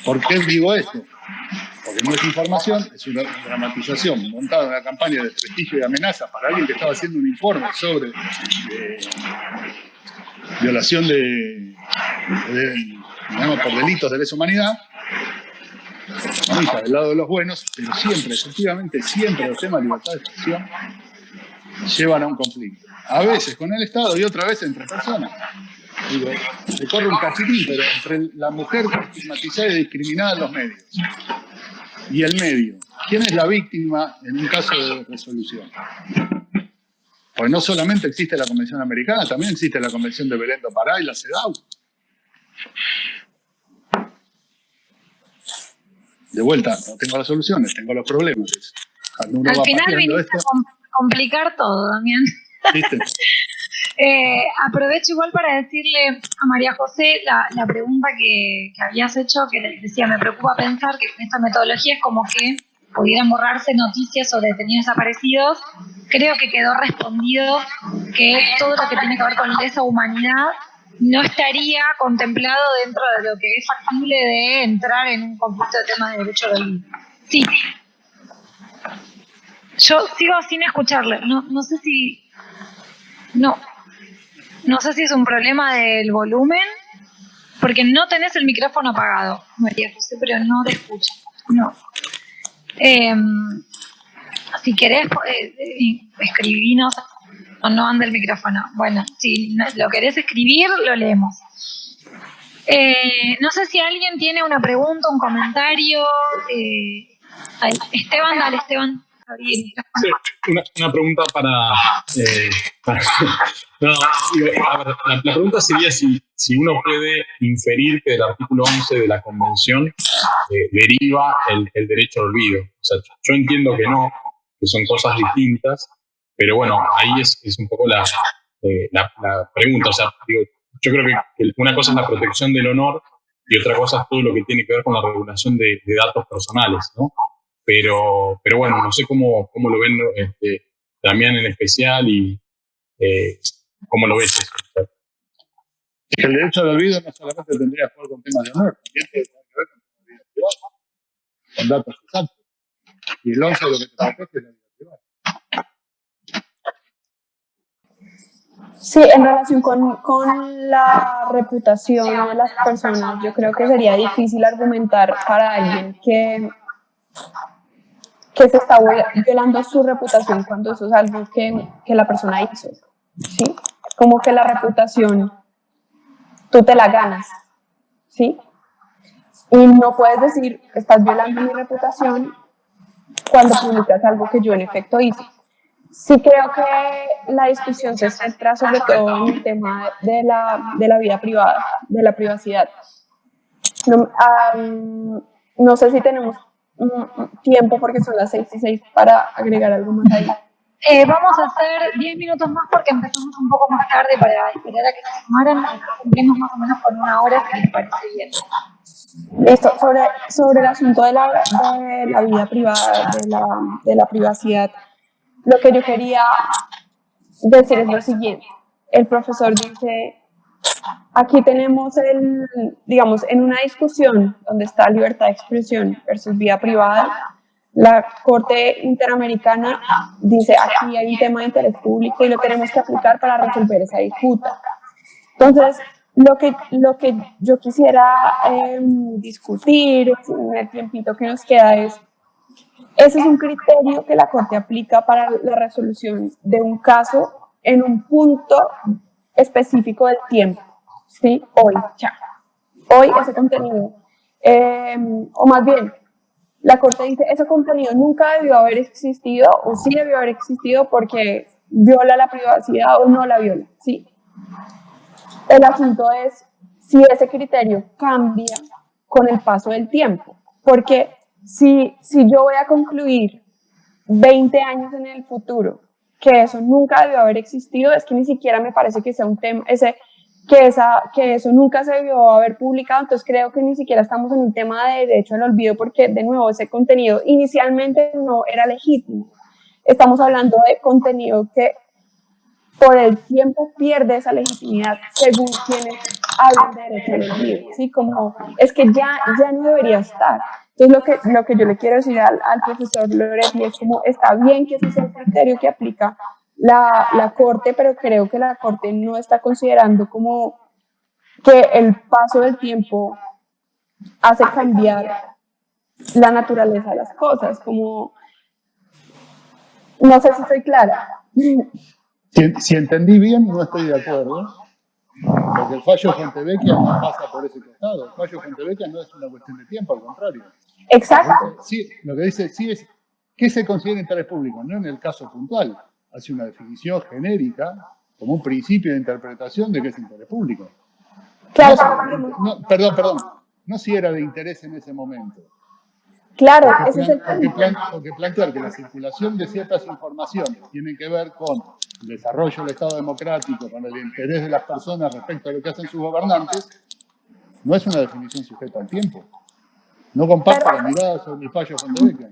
¿Por qué digo esto? Porque no es información, es una dramatización montada en una campaña de prestigio y amenaza para alguien que estaba haciendo un informe sobre eh, violación de, digamos, por delitos de lesa humanidad, del lado de los buenos, pero siempre, efectivamente, siempre los temas de libertad de expresión llevan a un conflicto. A veces con el Estado y otra vez entre personas. Digo, se corre un cachitín, pero entre la mujer estigmatizada y discriminada en los medios y el medio. ¿Quién es la víctima en un caso de resolución? Pues no solamente existe la Convención Americana, también existe la Convención de Belén do Pará y la CEDAW. De vuelta, no tengo las soluciones, tengo los problemas. Al final viniste a complicar todo, Damián. Eh, aprovecho igual para decirle a María José la, pregunta que, habías hecho, que decía, me preocupa pensar que con esta metodología es como que pudieran borrarse noticias sobre detenidos desaparecidos. Creo que quedó respondido que todo lo que tiene que ver con esa humanidad no estaría contemplado dentro de lo que es factible de entrar en un conflicto de temas de derecho de vida. Sí. Yo sigo sin escucharle. No, no sé si no. No sé si es un problema del volumen, porque no tenés el micrófono apagado, María José, pero no te escucho. No. Em, si querés, eh, eh, escribinos o no anda el micrófono. Bueno, si lo querés escribir, lo leemos. Eh, no sé si alguien tiene una pregunta, un comentario. Esteban, dale, Esteban. Sí, una, pregunta para... Eh, la, pregunta sería si, si uno puede inferir que del artículo 11 de la Convención eh, deriva el, el, derecho al olvido. O sea, yo entiendo que no, que son cosas distintas, pero bueno, ahí es, es un poco la, eh, la, pregunta. O sea, digo, yo creo que una cosa es la protección del honor y otra cosa es todo lo que tiene que ver con la regulación de datos personales, ¿no? Pero, pero bueno, no sé cómo, cómo lo ven este, también en especial y eh, cómo lo ves. El derecho al olvido no solamente tendría que ver con temas de honor, también tiene que ver con vida privada, con datos exactos. Y el 11 de lo que te protege es la vida privada. Sí, en relación con, con, la reputación de las personas, yo creo que sería difícil argumentar para alguien que que se está violando su reputación cuando eso es algo que, que la persona hizo. ¿sí? Como que la reputación tú te la ganas. ¿sí? Y no puedes decir, estás violando mi reputación cuando publicas algo que yo en efecto hice. Sí creo que la discusión se centra sobre todo en el tema de la, de la vida privada, de la privacidad. No, no sé si tenemos tiempo porque son las 6 y 6 para agregar algo más ahí. Eh, vamos a hacer 10 minutos más porque empezamos un poco más tarde para esperar a que se sumaran. Cumplimos más o menos con una hora, si les parece bien. Listo, sobre, sobre el asunto de la, de la vida privada, de la, de la privacidad, lo que yo quería decir es lo siguiente. el profesor dice, aquí tenemos el, digamos, en una discusión donde está libertad de expresión versus vida privada, la Corte Interamericana dice, aquí hay un tema de interés público y lo tenemos que aplicar para resolver esa disputa. Entonces, lo que, lo que yo quisiera em, discutir en el tiempito que nos queda es, ese es un criterio que la Corte aplica para la resolución de un caso en un punto específico del tiempo, ¿sí? Hoy, ya. Hoy ese contenido, em, o más bien, la Corte dice, ese contenido nunca debió haber existido, o sí debió haber existido porque viola la privacidad o no la viola, ¿sí? El asunto es si ese criterio cambia con el paso del tiempo, porque si, si yo voy a concluir 20 años en el futuro que eso nunca debió haber existido, es que ni siquiera me parece que sea un tema, ese, que, esa, que eso nunca se debió haber publicado, entonces creo que ni siquiera estamos en un tema de derecho al olvido porque de nuevo ese contenido inicialmente no era legítimo. Estamos hablando de contenido que por el tiempo pierde esa legitimidad según quienes hablan de derecho al olvido, ¿sí? Como es que ya, ya no debería estar. Entonces, lo que, lo que yo le quiero decir al, al profesor Loretti es como, está bien que ese sea el criterio que aplica la, la Corte, pero creo que la Corte no está considerando como que el paso del tiempo hace cambiar la naturaleza de las cosas, como, no sé si estoy clara. Si, si entendí bien, no estoy de acuerdo. Porque el fallo Fontevecchia no pasa por ese costado. El fallo Fontevecchia no es una cuestión de tiempo, al contrario. Exacto. Sí, lo que dice sí es qué se considera interés público, no en el caso puntual. Hace una definición genérica como un principio de interpretación de qué es interés público. Claro. No, perdón, perdón. No si era de interés en ese momento. Claro, Porque, ese es el porque plan- porque plantear que la circulación de ciertas informaciones tiene que ver con el desarrollo del Estado democrático, con el interés de las personas respecto a lo que hacen sus gobernantes, no es una definición sujeta al tiempo. No comparto la mirada sobre el fallo Fontevecchia.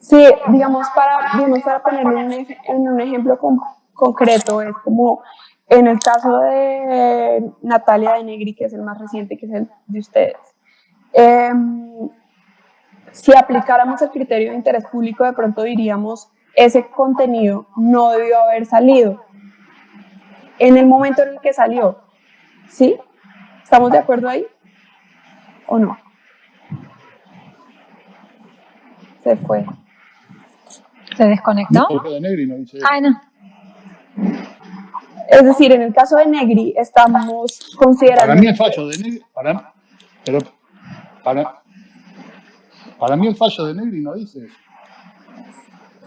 Sí, digamos, para, digamos, para ponerlo en un, en un ejemplo con- concreto, es como en el caso de Natalia de Negri, que es el más reciente, que es el de ustedes. Em, si aplicáramos el criterio de interés público, de pronto diríamos, ese contenido no debió haber salido en el momento en el que salió. ¿Sí? ¿Estamos de acuerdo ahí? ¿O no? Se fue. ¿Se desconectó? Negri no. Es decir, en el caso de Negri estamos considerando... Para mí el fallo de Negri, para, pero para, para mí el fallo de Negri no dice eso.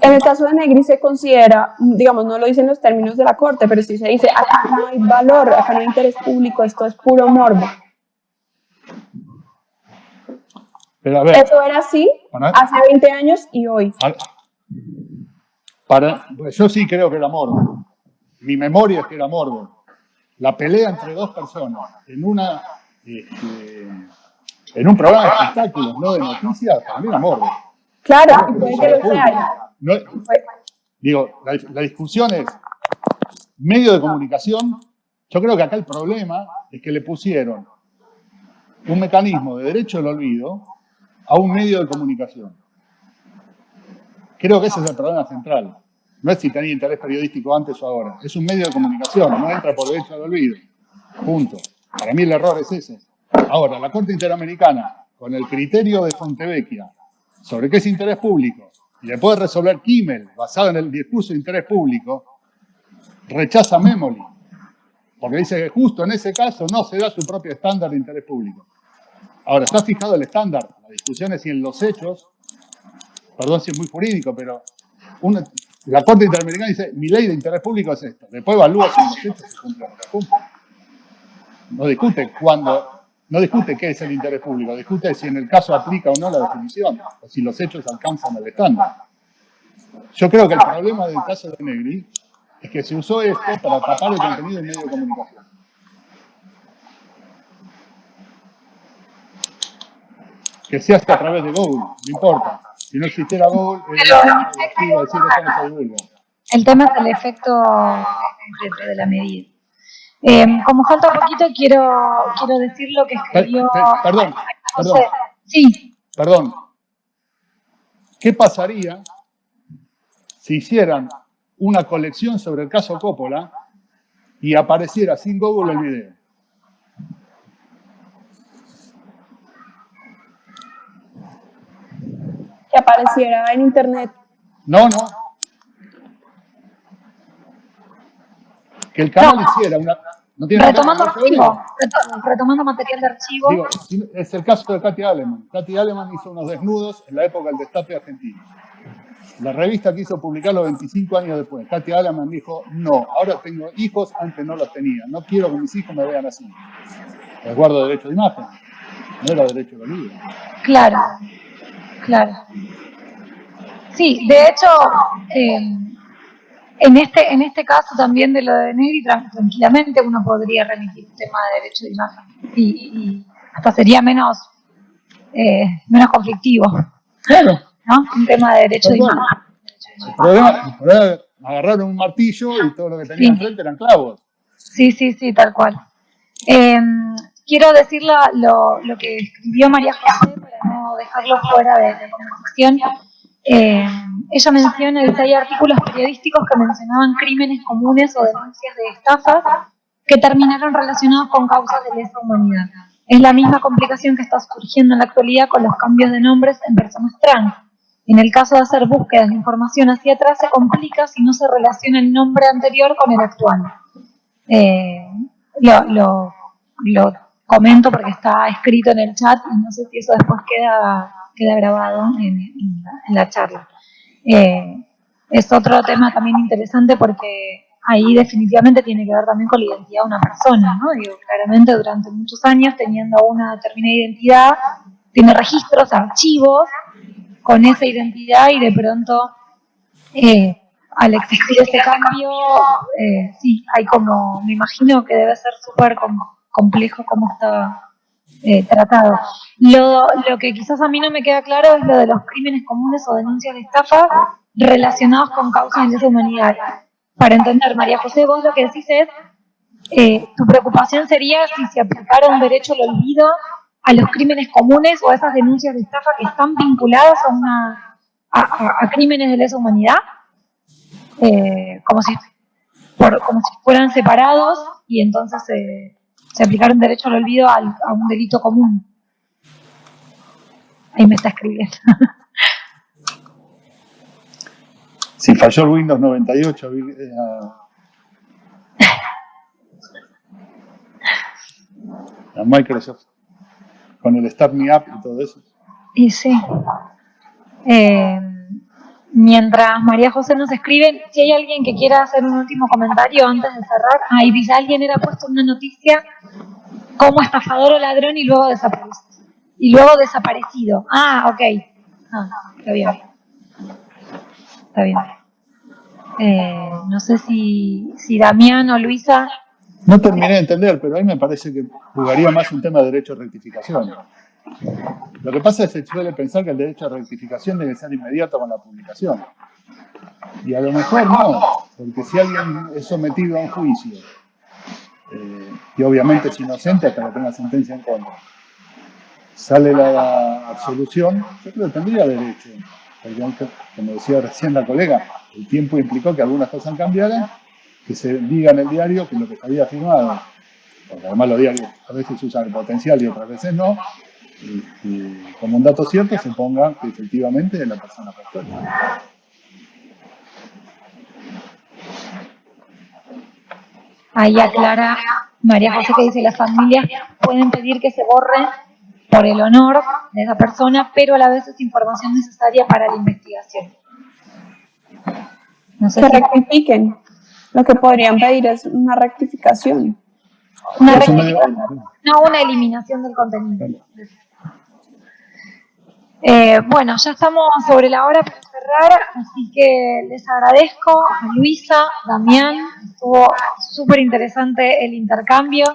En el caso de Negri se considera, digamos, no lo dicen los términos de la corte, pero sí se dice, acá no hay valor, acá no hay interés público, esto es puro morbo. Pero a ver, Eso era así hace 20 años y hoy. para- pues yo sí creo que era morbo. Mi memoria es que era morbo. La pelea entre dos personas en una este, en un programa de espectáculos, no de noticias, para mí era morbo. Claro, que lo sea. No, Fue- digo, la, la discusión es medio de comunicación. Yo creo que acá el problema es que le pusieron un mecanismo de derecho al olvido a un medio de comunicación. Creo que ese es el problema central. No es si tenía interés periodístico antes o ahora. Es un medio de comunicación, no entra por derecho al olvido. Punto. Para mí el error es ese. Ahora, la Corte Interamericana, con el criterio de Fontevecchia sobre qué es interés público, y le puede resolver Kimmel, basado en el discurso de interés público, rechaza Memoli. Porque dice que justo en ese caso no se da su propio estándar de interés público. Ahora, está fijado el estándar. La discusión es si en los hechos, perdón si es muy jurídico, pero la Corte Interamericana dice, mi ley de interés público es esta. Después evalúa si los hechos se cumple no discute cuándo, no discute qué es el interés público, discute si en el caso aplica o no la definición, o si los hechos alcanzan el estándar. Yo creo que el problema del caso de Negri es que se usó esto para tapar el contenido en medio de comunicación. Que se hace a través de Google, no importa. Si no existiera Google, era decir no se divulga. El tema es el efecto de la medida. Eh, como falta poquito, quiero, quiero decir lo que escribió... perdón, perdón. Sí. Perdón. ¿Qué pasaría si hicieran una colección sobre el caso Coppola y apareciera sin Google el video? Que apareciera en internet. No, no. Que el canal hiciera una... No tiene retomando archivo, retomando material de archivo. Digo, es el caso de Katy Aleman. Katy Aleman hizo unos desnudos en la época del destape argentino. La revista quiso publicarlo 25 años después. Katy Aleman dijo, no, ahora tengo hijos, antes no los tenía. No quiero que mis hijos me vean así. Les guardo derecho de imagen. No era derecho de olvido. Claro, claro. Sí, de hecho, eh, en este, en este caso también de lo de Negri, tranquilamente uno podría remitir un tema de derecho de imagen y, hasta sería menos, eh, menos conflictivo. Claro. ¿no? Un tema de derecho de imagen. El problema, el agarraron un martillo y todo lo que tenía enfrente eran clavos. Sí, sí, sí, tal cual. Em, quiero decir lo, lo, que escribió María José para no dejarlo fuera de, de conversación. Eh, ella menciona que hay artículos periodísticos que mencionaban crímenes comunes o denuncias de estafas que terminaron relacionados con causas de lesa humanidad. Es la misma complicación que está surgiendo en la actualidad con los cambios de nombres en personas trans. En el caso de hacer búsquedas de información hacia atrás se complica si no se relaciona el nombre anterior con el actual. Eh, lo, comento porque está escrito en el chat y no sé si eso después queda, queda grabado en la charla. Eh, es otro tema también interesante porque ahí definitivamente tiene que ver también con la identidad de una persona, ¿no? Digo, claramente durante muchos años teniendo una determinada identidad, tiene registros, archivos con esa identidad y de pronto eh, al existir ese cambio, eh, sí, hay como, me imagino que debe ser súper complejo cómo está eh, tratado. Lo, lo, que quizás a mí no me queda claro es lo de los crímenes comunes o denuncias de estafa relacionados con causas de lesa humanidad. Para entender, María José, vos lo que decís es, eh, tu preocupación sería si se aplicara un derecho al olvido a los crímenes comunes o a esas denuncias de estafa que están vinculadas a, una, a, crímenes de lesa humanidad, eh, como, si, por, como si fueran separados y entonces se aplicara un derecho al olvido a un delito común. Ahí me está escribiendo. Si falló el Windows 98, eh, a, Microsoft, con el Start Me Up y todo eso. Y sí. Eh, mientras María José nos escribe, si hay alguien que quiera hacer un último comentario antes de cerrar, ahí dice, alguien era puesto una noticia como estafador o ladrón y luego desaparecido. Y luego desaparecido. Ah, ok. Ah, está bien. Está bien. Eh, no sé si, si Damián o Luisa... No terminé de entender, pero a mí me parece que jugaría más un tema de derecho a rectificación. Lo que pasa es que se suele pensar que el derecho a rectificación debe ser inmediato con la publicación. Y a lo mejor no, porque si alguien es sometido a un juicio, eh, y obviamente es inocente hasta que tenga sentencia en contra, sale la absolución, yo creo que tendría derecho, porque como decía recién la colega, el tiempo implicó que algunas cosas cambiaran, que se diga en el diario que lo que se había firmado, porque además los diarios a veces usan el potencial y otras veces no, y, como un dato cierto se ponga que efectivamente la persona perfecta. Ahí aclara María José que dice las familias pueden pedir que se borre por el honor de esa persona, pero a la vez es información necesaria para la investigación. No sé que rectifiquen. Lo que podrían pedir es una rectificación. Una rectificación, no una eliminación del contenido. Eh, bueno, ya estamos sobre la hora para cerrar, así que les agradezco a Luisa, Damián, estuvo súper interesante el intercambio.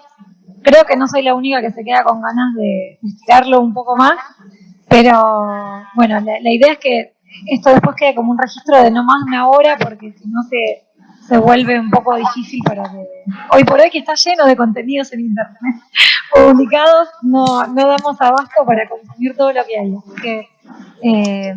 Creo que no soy la única que se queda con ganas de estirarlo un poco más, pero bueno, la, idea es que esto después quede como un registro de no más de una hora, porque si no se, se vuelve un poco difícil para que... Hoy por hoy que está lleno de contenidos en internet publicados, no, no damos abasto para consumir todo lo que hay. Así que eh,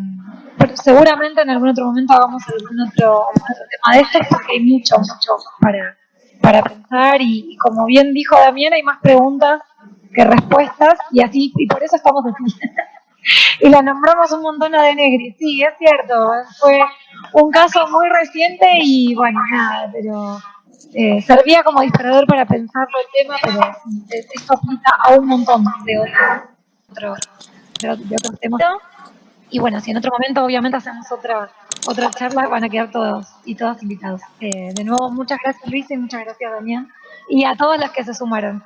seguramente en algún otro momento hagamos algún otro, tema de estos porque hay mucho, mucho para, para pensar y, como bien dijo Damián, hay más preguntas que respuestas y así, y por eso estamos aquí. y la nombramos un montón De Negri, sí, es cierto, fue un caso muy reciente y bueno, nada, pero eh, servía como disparador para pensarlo el tema, pero esto aplica a un montón de otros, de otros temas. Y bueno, si en otro momento obviamente hacemos otra otra charla, van a quedar todos y todas invitados. Eh, de nuevo, muchas gracias Luis y muchas gracias Damián y a todas las que se sumaron.